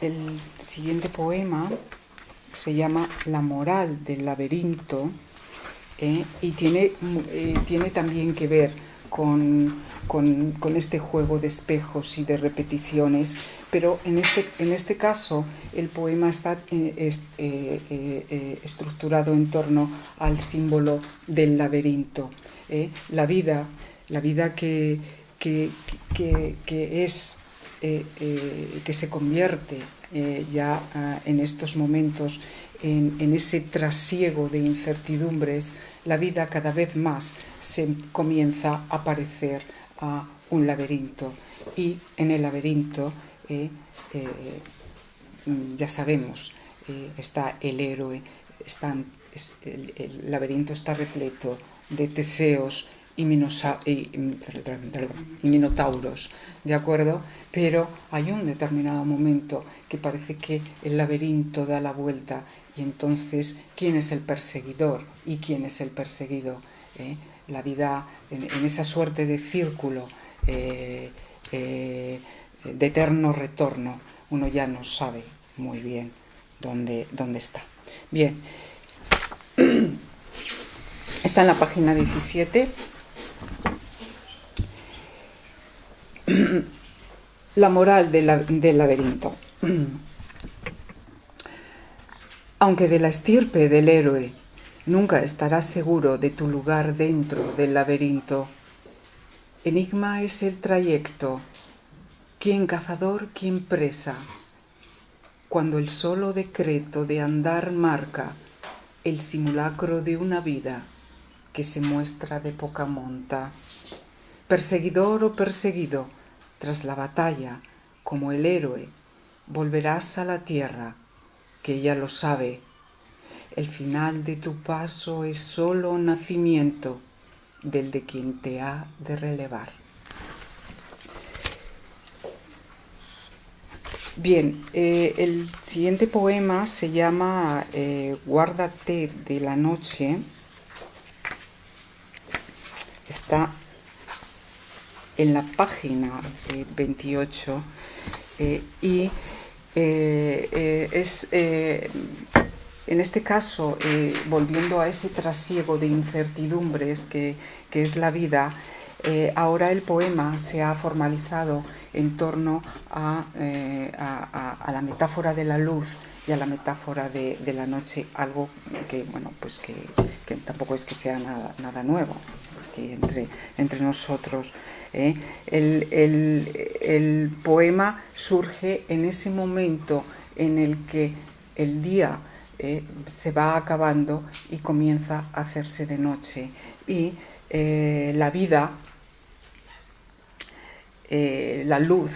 el siguiente poema se llama La moral del laberinto eh, y tiene, eh, tiene también que ver con, con, este juego de espejos y de repeticiones, pero en este, en este caso el poema está eh, estructurado en torno al símbolo del laberinto. La vida, la vida que, que, que, es, que se convierte ya ah, en estos momentos en, ese trasiego de incertidumbres, la vida cada vez más se comienza a parecer a un laberinto. Y en el laberinto, eh, eh, ya sabemos, eh, está el héroe, el, laberinto está repleto de teseos y, y, minotauros, ¿de acuerdo? Pero hay un determinado momento que parece que el laberinto da la vuelta y entonces, ¿quién es el perseguidor y quién es el perseguido? ¿Eh? La vida en, esa suerte de círculo eh, eh, de eterno retorno, uno ya no sabe muy bien dónde, dónde está. Bien. <clears throat> Está en la página 17. <clears throat> La moral del laberinto. <clears throat> Aunque de la estirpe del héroe nunca estarás seguro de tu lugar dentro del laberinto, enigma es el trayecto, quien cazador, quien presa, cuando el solo decreto de andar marca el simulacro de una vida que se muestra de poca monta. Perseguidor o perseguido, tras la batalla, como el héroe, volverás a la tierra, que ella lo sabe. El final de tu paso es solo nacimiento del de quien te ha de relevar. Bien, eh, el siguiente poema se llama eh, Guárdate de la noche. Está en la página 28 eh, y es en este caso, volviendo a ese trasiego de incertidumbres que, que es la vida, ahora el poema se ha formalizado en torno eh, a, la metáfora de la luz y a la metáfora de, la noche, algo que, bueno, pues que, tampoco es que sea nada, nuevo entre, entre nosotros. ¿Eh? El, poema surge en ese momento en el que el día ¿eh? se va acabando y comienza a hacerse de noche y la vida eh, la luz,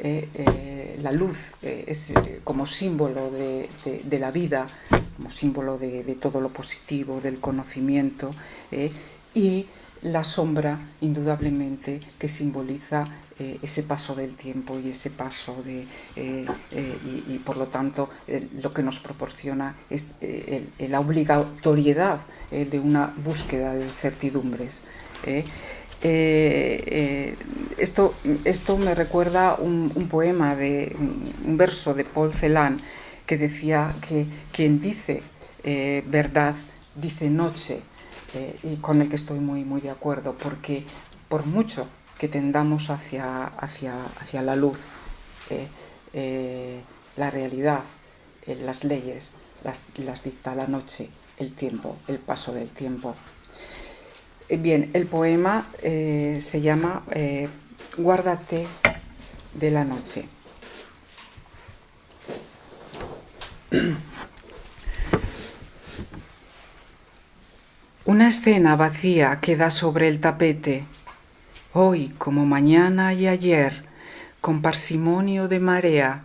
eh, eh, la luz es como símbolo de, la vida, como símbolo de, todo lo positivo, del conocimiento, y la sombra, indudablemente, que simboliza ese paso del tiempo y ese paso de... y, por lo tanto lo que nos proporciona es la obligatoriedad de una búsqueda de certidumbres. Eh, eh, esto, esto me recuerda un, poema, de, un verso de Paul Celan que decía que quien dice eh, verdad dice noche y con el que estoy muy, muy de acuerdo porque por mucho que tendamos hacia, hacia, hacia la luz, la realidad, las leyes, las, las dicta la noche, el tiempo, el paso del tiempo. Eh, bien, el poema eh, se llama eh, Guárdate de la noche. <clears throat> Una escena vacía queda sobre el tapete. Hoy, como mañana y ayer, con parsimonio de marea,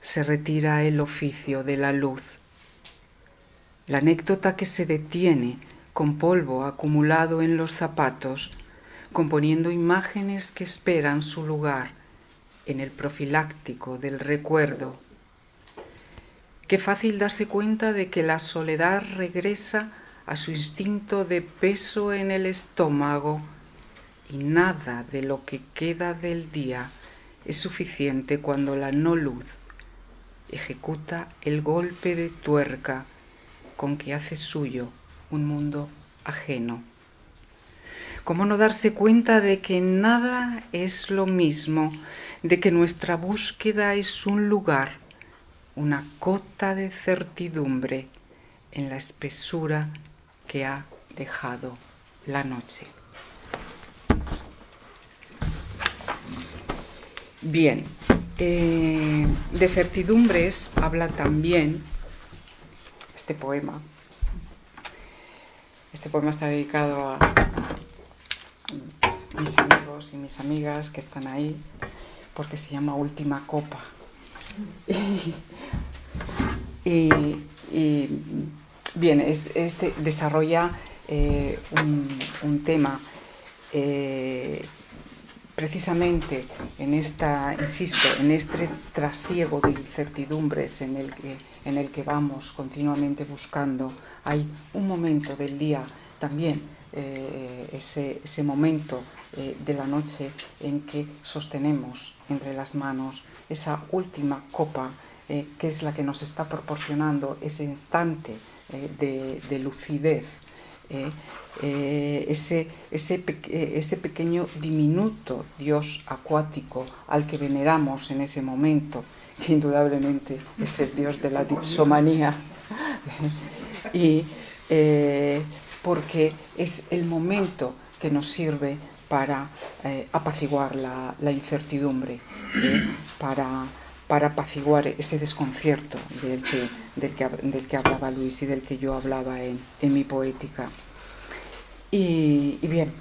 se retira el oficio de la luz. La anécdota que se detiene con polvo acumulado en los zapatos, componiendo imágenes que esperan su lugar en el profiláctico del recuerdo. Qué fácil darse cuenta de que la soledad regresa a su instinto de peso en el estómago y nada de lo que queda del día es suficiente cuando la no luz ejecuta el golpe de tuerca con que hace suyo un mundo ajeno. ¿Cómo no darse cuenta de que nada es lo mismo, de que nuestra búsqueda es un lugar, una cota de certidumbre en la espesura que ha dejado la noche? Bien, eh, de certidumbres habla también este poema este poema está dedicado a mis amigos y mis amigas que están ahí, porque se llama Última Copa. <laughs> y, bien, este desarrolla eh, un, tema eh, precisamente en esta, insisto, en este trasiego de incertidumbres en el que, vamos continuamente buscando hay un momento del día también, eh, ese, momento de la noche en que sostenemos entre las manos esa última copa que es la que nos está proporcionando ese instante de, lucidez, ese, ese, ese pequeño diminuto Dios acuático al que veneramos en ese momento, que indudablemente es el Dios de la dipsomanía. <laughs> y porque es el momento que nos sirve para eh, apaciguar la, incertidumbre, ¿eh? para, para, apaciguar ese desconcierto del, que, hablaba Luis y del que yo hablaba en, mi poética. Y, bien,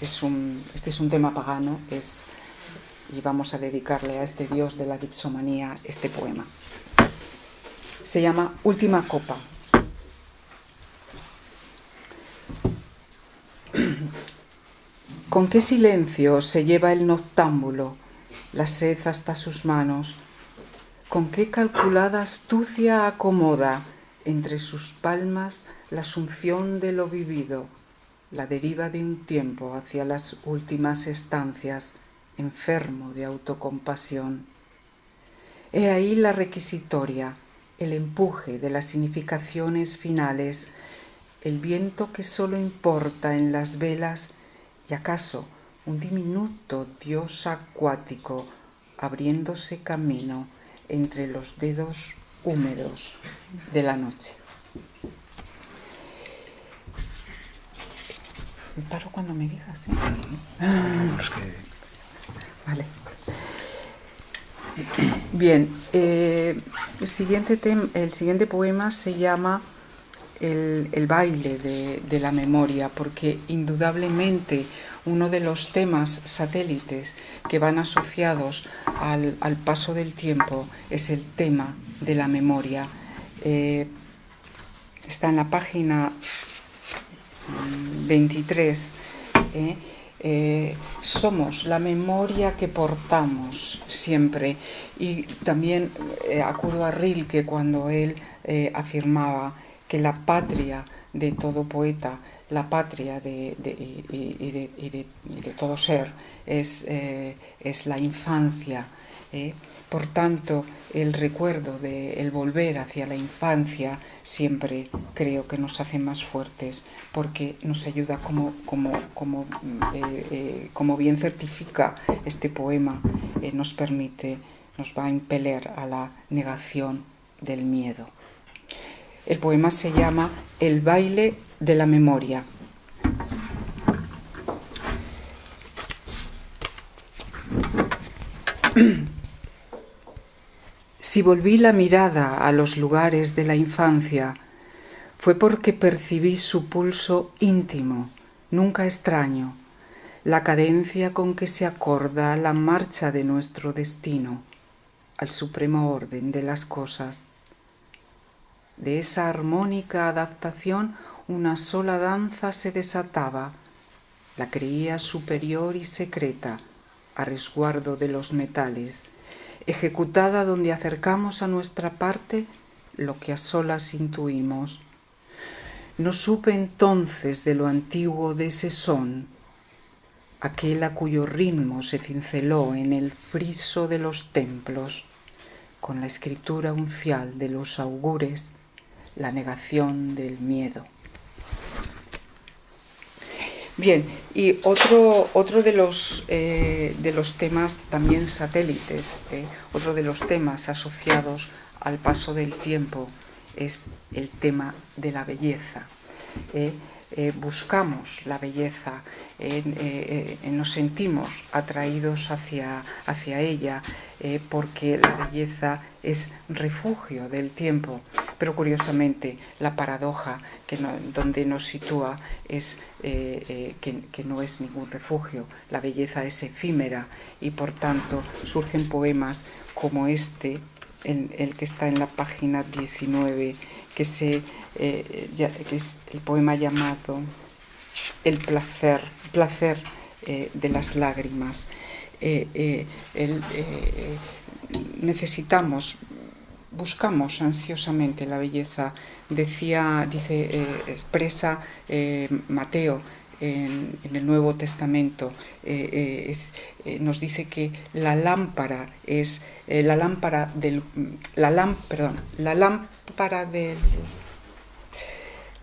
es un, este es un tema pagano es, y vamos a dedicarle a este dios de la dipsomanía este poema. Se llama Última Copa. <clears throat> Con qué silencio se lleva el noctámbulo la sed hasta sus manos, con qué calculada astucia acomoda entre sus palmas la asunción de lo vivido, la deriva de un tiempo hacia las últimas estancias, enfermo de autocompasión. He ahí la requisitoria, el empuje de las significaciones finales, el viento que sólo importa en las velas y acaso un diminuto dios acuático abriéndose camino entre los dedos húmedos de la noche. Me paro cuando me digas. ¿eh? Vale. Bien, eh, el, siguiente el siguiente poema se llama el, baile de, la memoria, porque indudablemente uno de los temas satélites que van asociados al, paso del tiempo es el tema de la memoria. Eh, está en la página 23. ¿eh? Eh, somos la memoria que portamos siempre. Y también acudo a Rilke cuando él afirmaba que la patria de todo poeta, la patria de, y, de, todo ser es, eh, es la infancia. ¿eh? Por tanto, el recuerdo de el volver hacia la infancia siempre creo que nos hace más fuertes porque nos ayuda como, como, como, eh, como bien certifica este poema, nos permite, nos va a impeler a la negación del miedo. El poema se llama El baile de la memoria. Si volví la mirada a los lugares de la infancia, fue porque percibí su pulso íntimo, nunca extraño, la cadencia con que se acorda la marcha de nuestro destino, al supremo orden de las cosas. De esa armónica adaptación una sola danza se desataba, la creía superior y secreta, a resguardo de los metales, ejecutada donde acercamos a nuestra parte lo que a solas intuimos. No supe entonces de lo antiguo de ese son, aquel a cuyo ritmo se cinceló en el friso de los templos, con la escritura uncial de los augures, la negación del miedo. Bien, y otro, otro de, los, eh, de los temas también satélites, eh, otro de los temas asociados al paso del tiempo es el tema de la belleza. Eh, buscamos la belleza, nos sentimos atraídos hacia, hacia ella porque la belleza es refugio del tiempo, pero curiosamente la paradoja que donde nos sitúa es eh, eh, que, no es ningún refugio, la belleza es efímera y por tanto surgen poemas como este, el, que está en la página 19, que, se, eh, que es el poema llamado El placer, placer de las lágrimas. necesitamos buscamos ansiosamente la belleza. Decía, dice, eh, expresa eh, Mateo en, el Nuevo Testamento eh, nos dice que la lámpara es la lámpara del la perdón, la lámpara del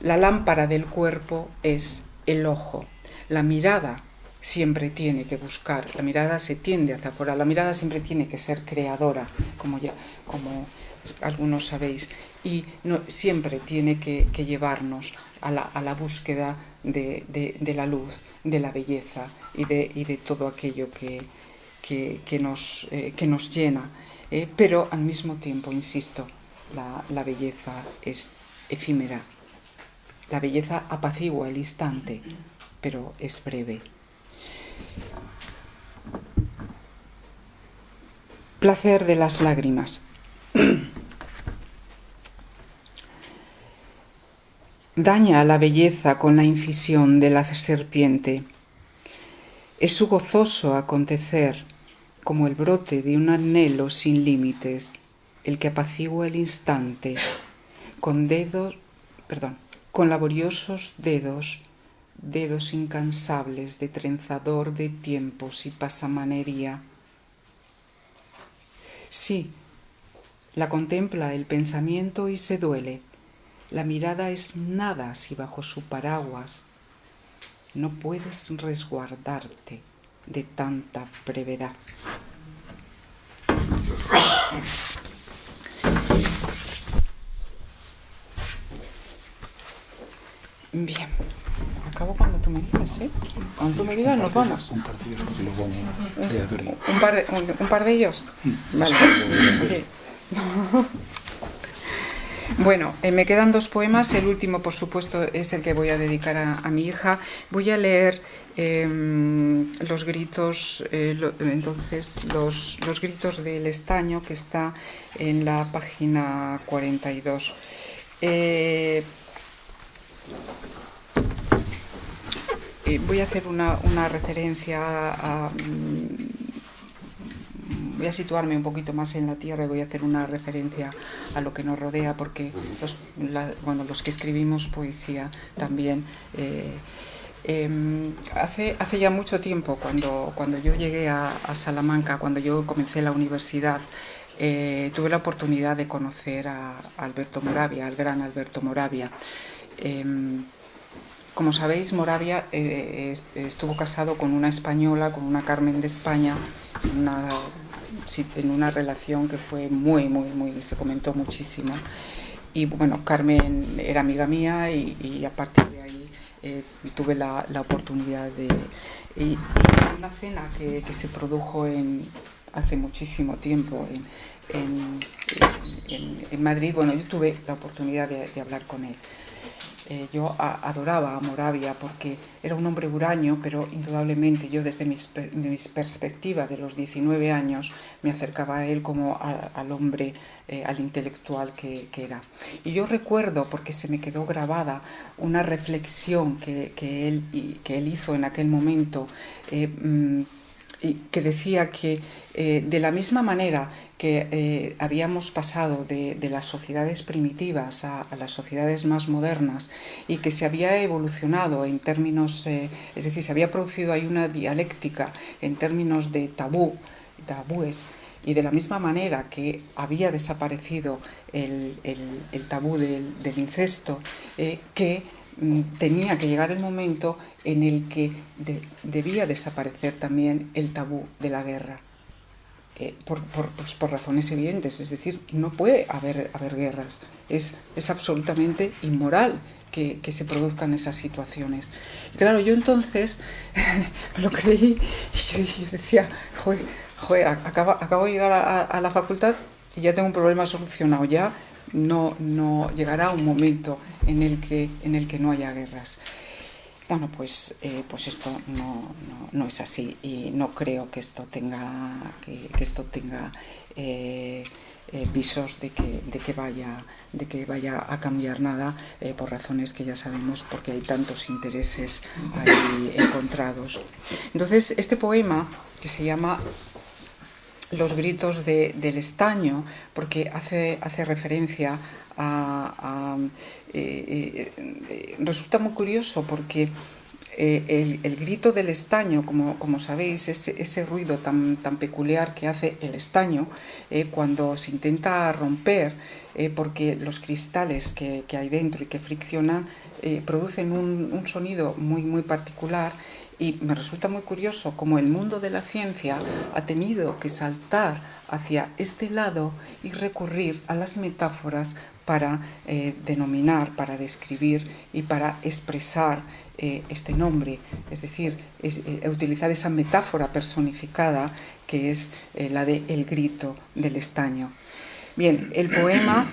la lámpara del cuerpo es el ojo. La mirada siempre tiene que buscar, la mirada se tiende hacia afuera, la mirada siempre tiene que ser creadora, como ya, como algunos sabéis, y siempre tiene que, llevarnos a la, búsqueda de, la luz, de la belleza y de, todo aquello que, nos, eh, nos, llena. Eh, pero al mismo tiempo, insisto, la belleza es efímera. La belleza apacigua el instante, pero es breve. Placer de las lágrimas. Daña la belleza con la incisión de la serpiente. Es su gozoso acontecer, como el brote de un anhelo sin límites, el que apacigua el instante, con dedos, perdón, con laboriosos dedos, dedos incansables de trenzador de tiempos y pasamanería. Sí, la contempla el pensamiento y se duele la mirada es nada si bajo su paraguas no puedes resguardarte de tanta brevedad. Bien, acabo cuando tú me digas, ¿eh? Cuando tú me digas nos vamos. Un par de ellos, Un par de, un, par de ellos. Vale. <laughs> Bueno, eh, me quedan dos poemas. El último, por supuesto, es el que voy a dedicar a, mi hija. Voy a leer em, los gritos, eh, entonces, los, gritos del estaño, que está en la página 42. Eh, voy a hacer una, una referencia a voy a situarme un poquito más en la tierra y voy a hacer una referencia a lo que nos rodea, porque los, bueno, los que escribimos poesía también. Eh, em, hace, hace ya mucho tiempo, cuando, cuando yo llegué a, Salamanca, cuando yo comencé la universidad, eh, tuve la oportunidad de conocer a, Alberto Moravia, al gran Alberto Moravia. Em, como sabéis, Moravia eh, estuvo casado con una española, con una Carmen de España, una en una relación que fue muy, muy, muy, se comentó muchísimo. Y bueno, Carmen era amiga mía y, a partir de ahí eh, tuve la, oportunidad de... Y, una cena que, se produjo en, hace muchísimo tiempo en, en, Madrid, bueno, yo tuve la oportunidad de hablar con él. Eh, yo adoraba a Moravia porque era un hombre huraño, pero indudablemente yo desde mi, perspectiva de los 19 años me acercaba a él como al hombre, eh, al intelectual que, era. Y yo recuerdo, porque se me quedó grabada, una reflexión que, él, que él hizo en aquel momento, eh, mm, y que decía que de la misma manera que eh, habíamos pasado de, las sociedades primitivas a, las sociedades más modernas y que se había evolucionado en términos, eh, es decir, se había producido ahí una dialéctica en términos de tabú, tabúes, y de la misma manera que había desaparecido el, tabú del, incesto, eh, que mm, tenía que llegar el momento en el que debía desaparecer también el tabú de la guerra. Eh, pues, por, razones evidentes, es decir, no puede haber, haber guerras, es, es absolutamente inmoral que, se produzcan esas situaciones. claro, yo entonces <laughs> me lo creí y yo, decía, joder, acabo, acabo, de llegar a, la facultad y ya tengo un problema solucionado, ya no, no llegará un momento en el que, en el que no haya guerras. Bueno, pues, eh, pues esto no, es así y no creo que esto tenga, que, esto tenga eh, eh, visos de que, de, que vaya, de que vaya a cambiar nada por razones que ya sabemos porque hay tantos intereses ahí encontrados. Entonces, este poema que se llama Los gritos del estaño, porque hace, hace referencia a, eh, eh, resulta muy curioso porque eh, el, grito del estaño, como, sabéis, ese, ese, ruido tan, tan peculiar que hace el estaño cuando se intenta romper, porque los cristales que, que, hay dentro y que friccionan producen un, un sonido muy, muy particular y me resulta muy curioso cómo el mundo de la ciencia ha tenido que saltar hacia este lado y recurrir a las metáforas para eh, denominar, para describir y para expresar eh, este nombre, es decir, eh, utilizar esa metáfora personificada que es la de el grito del estaño. Bien, el poema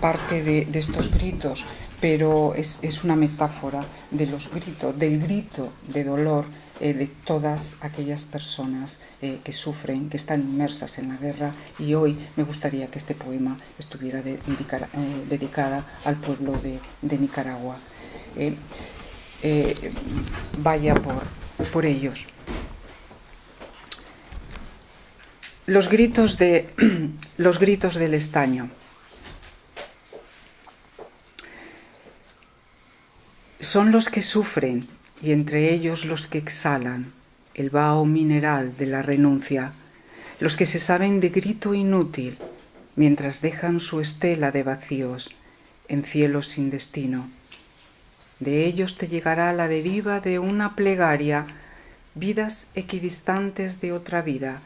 parte de, de, estos gritos, pero es, es una metáfora de los gritos, del grito de dolor eh, de todas aquellas personas eh, que sufren, que están inmersas en la guerra y hoy me gustaría que este poema estuviera de, eh, dedicada al pueblo de, de Nicaragua. Vaya por, por ellos. Los gritos, de, <clears throat> los gritos del estaño. Son los que sufren y entre ellos los que exhalan el vaho mineral de la renuncia, los que se saben de grito inútil mientras dejan su estela de vacíos en cielos sin destino. De ellos te llegará la deriva de una plegaria, vidas equidistantes de otra vida,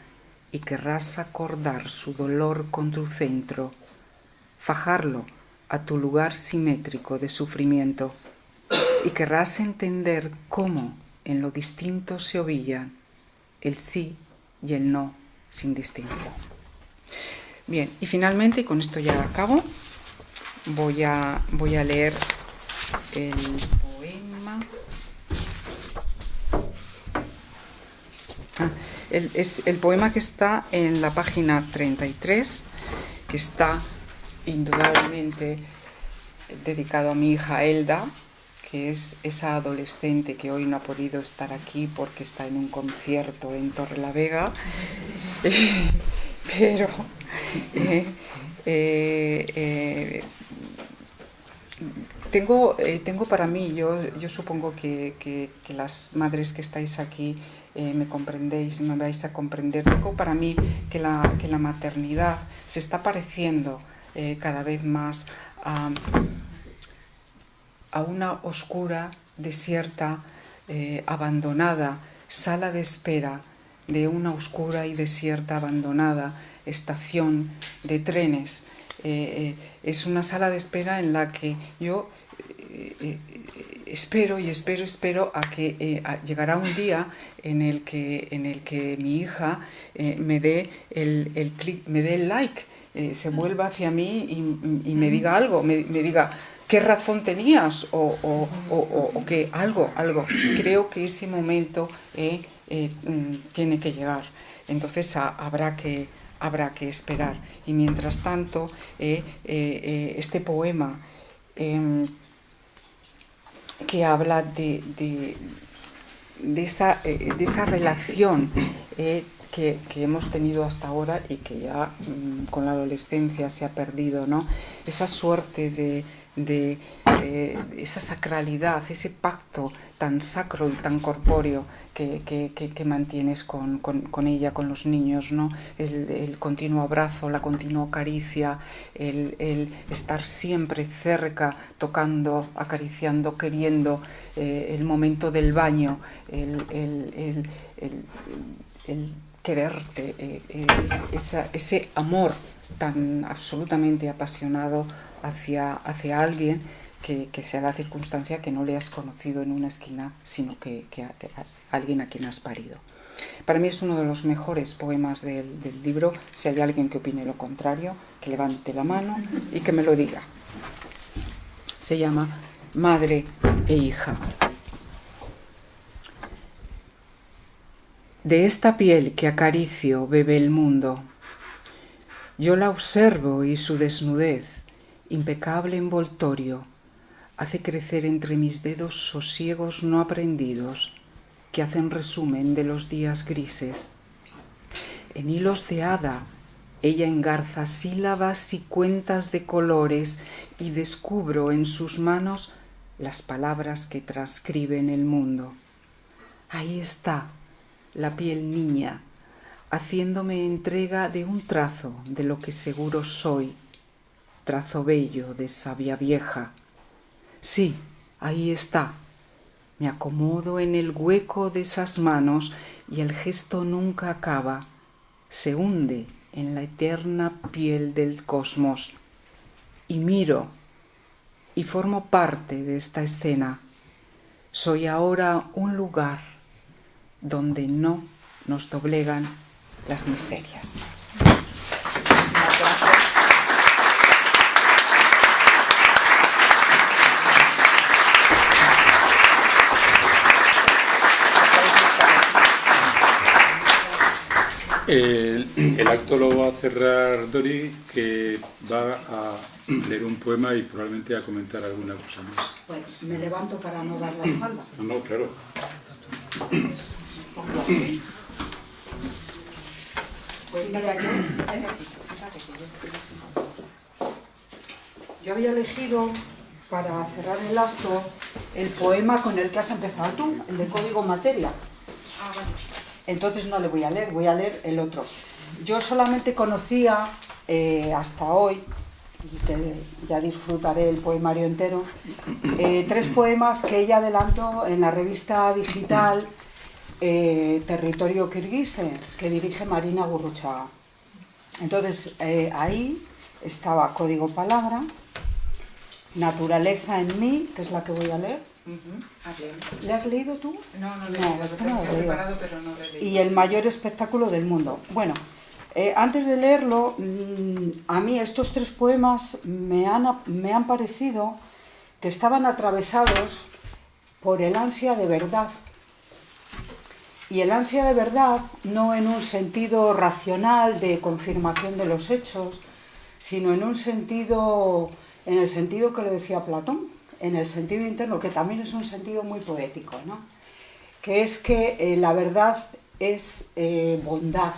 y querrás acordar su dolor con tu centro, fajarlo a tu lugar simétrico de sufrimiento y querrás entender cómo en lo distinto se ovillan el sí y el no sin distinción. Bien, y finalmente, y con esto ya acabo, voy a, voy a leer el poema. Ah, el, es el poema que está en la página 33, que está indudablemente dedicado a mi hija Elda, que es esa adolescente que hoy no ha podido estar aquí porque está en un concierto en Torre la Vega, <laughs> pero eh, eh, eh, tengo, tengo para mí, yo, yo supongo que, que, que las madres que estáis aquí me comprendéis, me vais a comprender, tengo para mí que la, que la maternidad se está pareciendo cada vez más a a una oscura, desierta, eh, abandonada sala de espera de una oscura y desierta, abandonada estación de trenes. Eh, eh, es una sala de espera en la que yo espero y espero, espero a que a, llegará un día en el que, en el que mi hija me dé el, el clic, me dé el like, se vuelva hacia mí y, y me diga algo, me, me diga qué razón tenías o, o, o, o, que algo, algo. Creo que ese momento eh, eh, mm, tiene que llegar. Entonces a, habrá, que, habrá que esperar. Y mientras tanto, eh, este poema em, que habla de, de, de, esa, de esa relación que, que, hemos tenido hasta ahora y que ya mmm, con la adolescencia se ha perdido, ¿no? Esa suerte de de eh, esa sacralidad, ese pacto tan sacro y tan corpóreo que, que, mantienes con, con, ella, con los niños, ¿no? El, el, continuo abrazo, la continua caricia, el, estar siempre cerca, tocando, acariciando, queriendo, eh, el momento del baño, el, el, quererte, eh, ese amor tan absolutamente apasionado hacia, hacia alguien que, que, sea la circunstancia que no le has conocido en una esquina, sino que, alguien a quien has parido. Para mí es uno de los mejores poemas del libro. Si hay alguien que opine lo contrario, que levante la mano y que me lo diga. Se llama Madre e hija. De esta piel que acaricio bebe el mundo. Yo la observo y su desnudez impecable envoltorio, hace crecer entre mis dedos sosiegos no aprendidos que hacen resumen de los días grises. En hilos de hada, ella engarza sílabas y cuentas de colores y descubro en sus manos las palabras que transcriben el mundo. Ahí está la piel niña, haciéndome entrega de un trazo de lo que seguro soy, trazo bello de sabia vieja. Sí, ahí está. Me acomodo en el hueco de esas manos y el gesto nunca acaba, se hunde en la eterna piel del cosmos. Y miro y formo parte de esta escena. Soy ahora un lugar donde no nos doblegan las miserias. El, el, acto lo va a cerrar Dori, que va a leer un poema y probablemente a comentar alguna cosa más. Bueno, me levanto para no dar la espalda. No, no, claro. Pues mira, yo, yo había elegido para cerrar el acto el poema con el que has empezado tú, el de Código Materia. Ah, bueno. Entonces no le voy a leer, voy a leer el otro. Yo solamente conocía eh, hasta hoy, y ya disfrutaré el poemario entero, eh, tres poemas que ella adelantó en la revista digital eh, Territorio Kirguise, que dirige Marina Gurruchaga. Entonces ahí estaba Código Palabra, Naturaleza en mí, que es la que voy a leer, Uh -huh. ¿Le has leído tú? No, no lo he No, he preparado, pero no he leído. y el mayor espectáculo del mundo. Bueno, eh, antes de leerlo, mm, a mí estos tres poemas me han, me han parecido que estaban atravesados por el ansia de verdad. Y el ansia de verdad no en un sentido racional de confirmación de los hechos, sino en un sentido, en el sentido que lo decía Platón, en el sentido interno, que también es un sentido muy poético, ¿no? que es que eh, la verdad es eh, bondad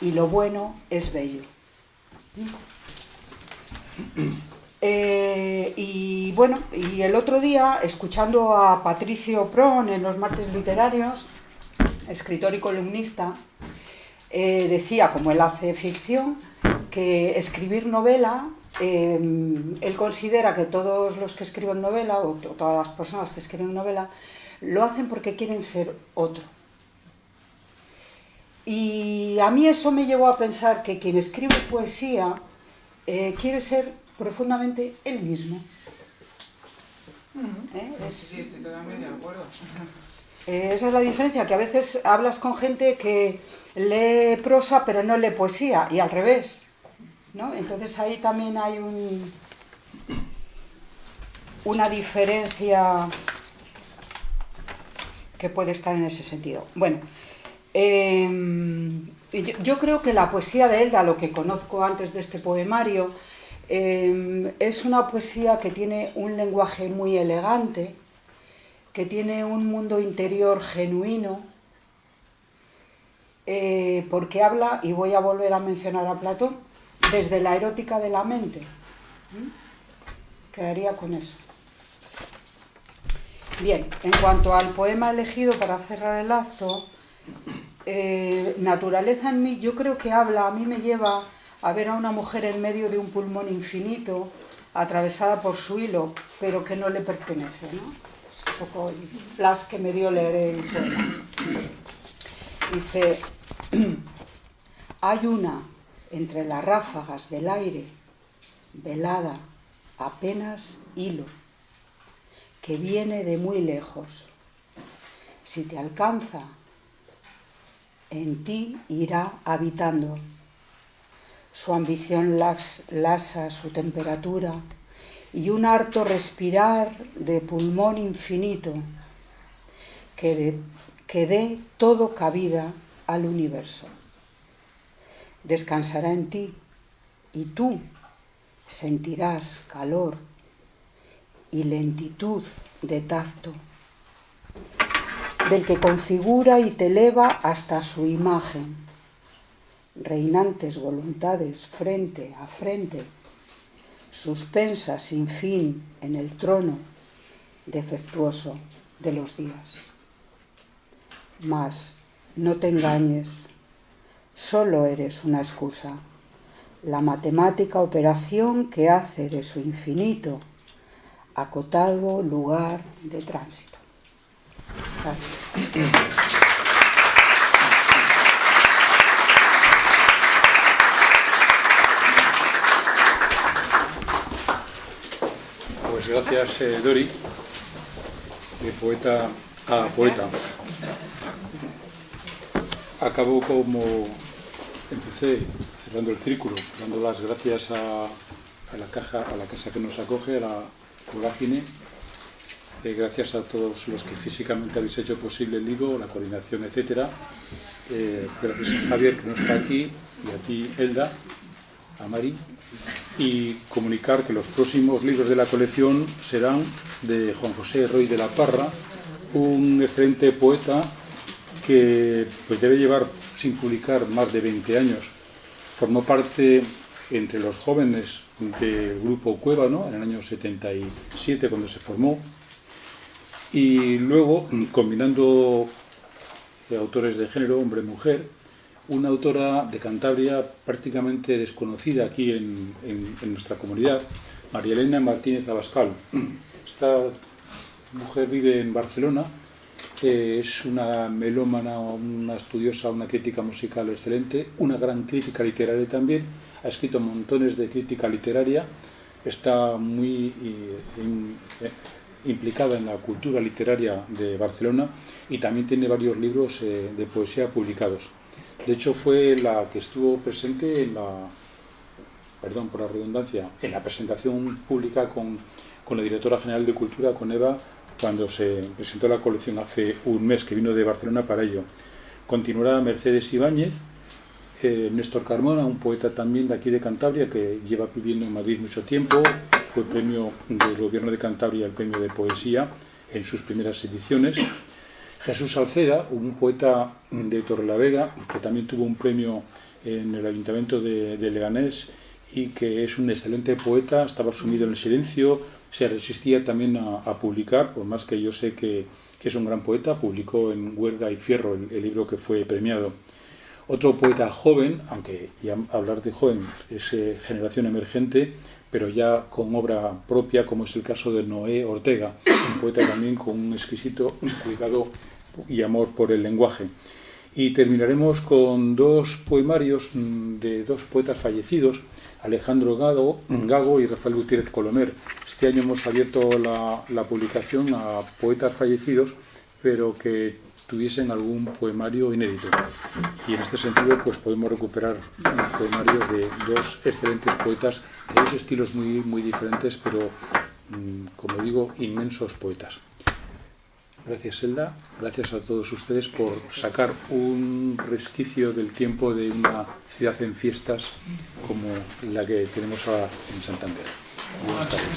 y lo bueno es bello. Eh, y bueno, y el otro día, escuchando a Patricio Pron en los martes literarios, escritor y columnista, eh, decía, como él hace ficción, que escribir novela, eh, él considera que todos los que escriben novela, o to- todas las personas que escriben novela, lo hacen porque quieren ser otro. Y a mí eso me llevó a pensar que quien escribe poesía eh, quiere ser profundamente él mismo. ¿Eh? Es- Sí, estoy totalmente de acuerdo. <laughs> eh, esa es la diferencia, que a veces hablas con gente que lee prosa pero no lee poesía, y al revés. Entonces ahí también hay un, una diferencia que puede estar en ese sentido. Bueno, eh, yo, creo que la poesía de Elda, lo que conozco antes de este poemario, eh, es una poesía que tiene un lenguaje muy elegante, que tiene un mundo interior genuino, eh, porque habla, y voy a volver a mencionar a Platón, desde la erótica de la mente. Quedaría con eso. Bien, en cuanto al poema elegido para cerrar el acto, eh, Naturaleza en mí, yo creo que habla, a mí me lleva a ver a una mujer en medio de un pulmón infinito, atravesada por su hilo, pero que no le pertenece, ¿no? Es un poco el flash que me dio leer el poema. Dice, <clears throat> hay una entre las ráfagas del aire, velada, apenas hilo, que viene de muy lejos. Si te alcanza, en ti irá habitando. Su ambición las- lasa su temperatura y un harto respirar de pulmón infinito que dé todo cabida al universo. Descansará en ti y tú sentirás calor y lentitud de tacto del que configura y te eleva hasta su imagen. Reinantes voluntades frente a frente, suspensa sin fin en el trono defectuoso de los días. Mas no te engañes, solo eres una excusa, la matemática operación que hace de su infinito acotado lugar de tránsito. Gracias. gracias eh, Dori, de poeta a poeta. Acabo como empecé, cerrando el círculo, dando las gracias a, la caja, a la casa que nos acoge, a la vorágine, eh, gracias a todos los que físicamente habéis hecho posible el libro, la coordinación, etcétera. Eh, gracias a Javier que no está aquí y a ti, Elda, a Mari, y comunicar que los próximos libros de la colección serán de Juan José Roy de la Parra, un excelente poeta que pues, debe llevar sin publicar más de 20 años. Formó parte entre los jóvenes del grupo Cueva, en el año 77 cuando se formó, y luego combinando autores de género, hombre-mujer, una autora de Cantabria prácticamente desconocida aquí en, nuestra comunidad, María Elena Martínez Abascal. Esta mujer vive en Barcelona, es una melómana, una estudiosa, una crítica musical excelente, una gran crítica literaria también, ha escrito montones de crítica literaria, está muy eh, implicada en la cultura literaria de Barcelona y también tiene varios libros eh, de poesía publicados. De hecho, fue la que estuvo presente en la, perdón por la redundancia, en la presentación pública con, la directora general de Cultura, con Eva, cuando se presentó la colección hace un mes, que vino de Barcelona para ello. Continuará Mercedes Ibáñez, eh, Néstor Carmona, un poeta también de aquí de Cantabria, que lleva viviendo en Madrid mucho tiempo, fue premio del Gobierno de Cantabria, el premio de poesía, en sus primeras ediciones. Jesús Salceda, un poeta de Torrelavega, que también tuvo un premio en el Ayuntamiento de, Leganés y que es un excelente poeta, estaba sumido en el silencio, se resistía también a, publicar, por más que yo sé que, es un gran poeta, publicó en Huerga y Fierro el, libro que fue premiado. Otro poeta joven, aunque ya hablar de joven es eh, generación emergente, pero ya con obra propia, como es el caso de Noé Ortega, un poeta también con un exquisito cuidado y amor por el lenguaje. Y terminaremos con dos poemarios mm, de dos poetas fallecidos, Alejandro Gago, Gago y Rafael Gutiérrez Colomer. Este año hemos abierto la, publicación a poetas fallecidos, pero que tuviesen algún poemario inédito. Y en este sentido pues podemos recuperar los poemarios de dos excelentes poetas de dos estilos muy, muy diferentes, pero mm, como digo, inmensos poetas. Gracias, Elda. Gracias a todos ustedes por sacar un resquicio del tiempo de una ciudad en fiestas como la que tenemos ahora en Santander. Buenas tardes.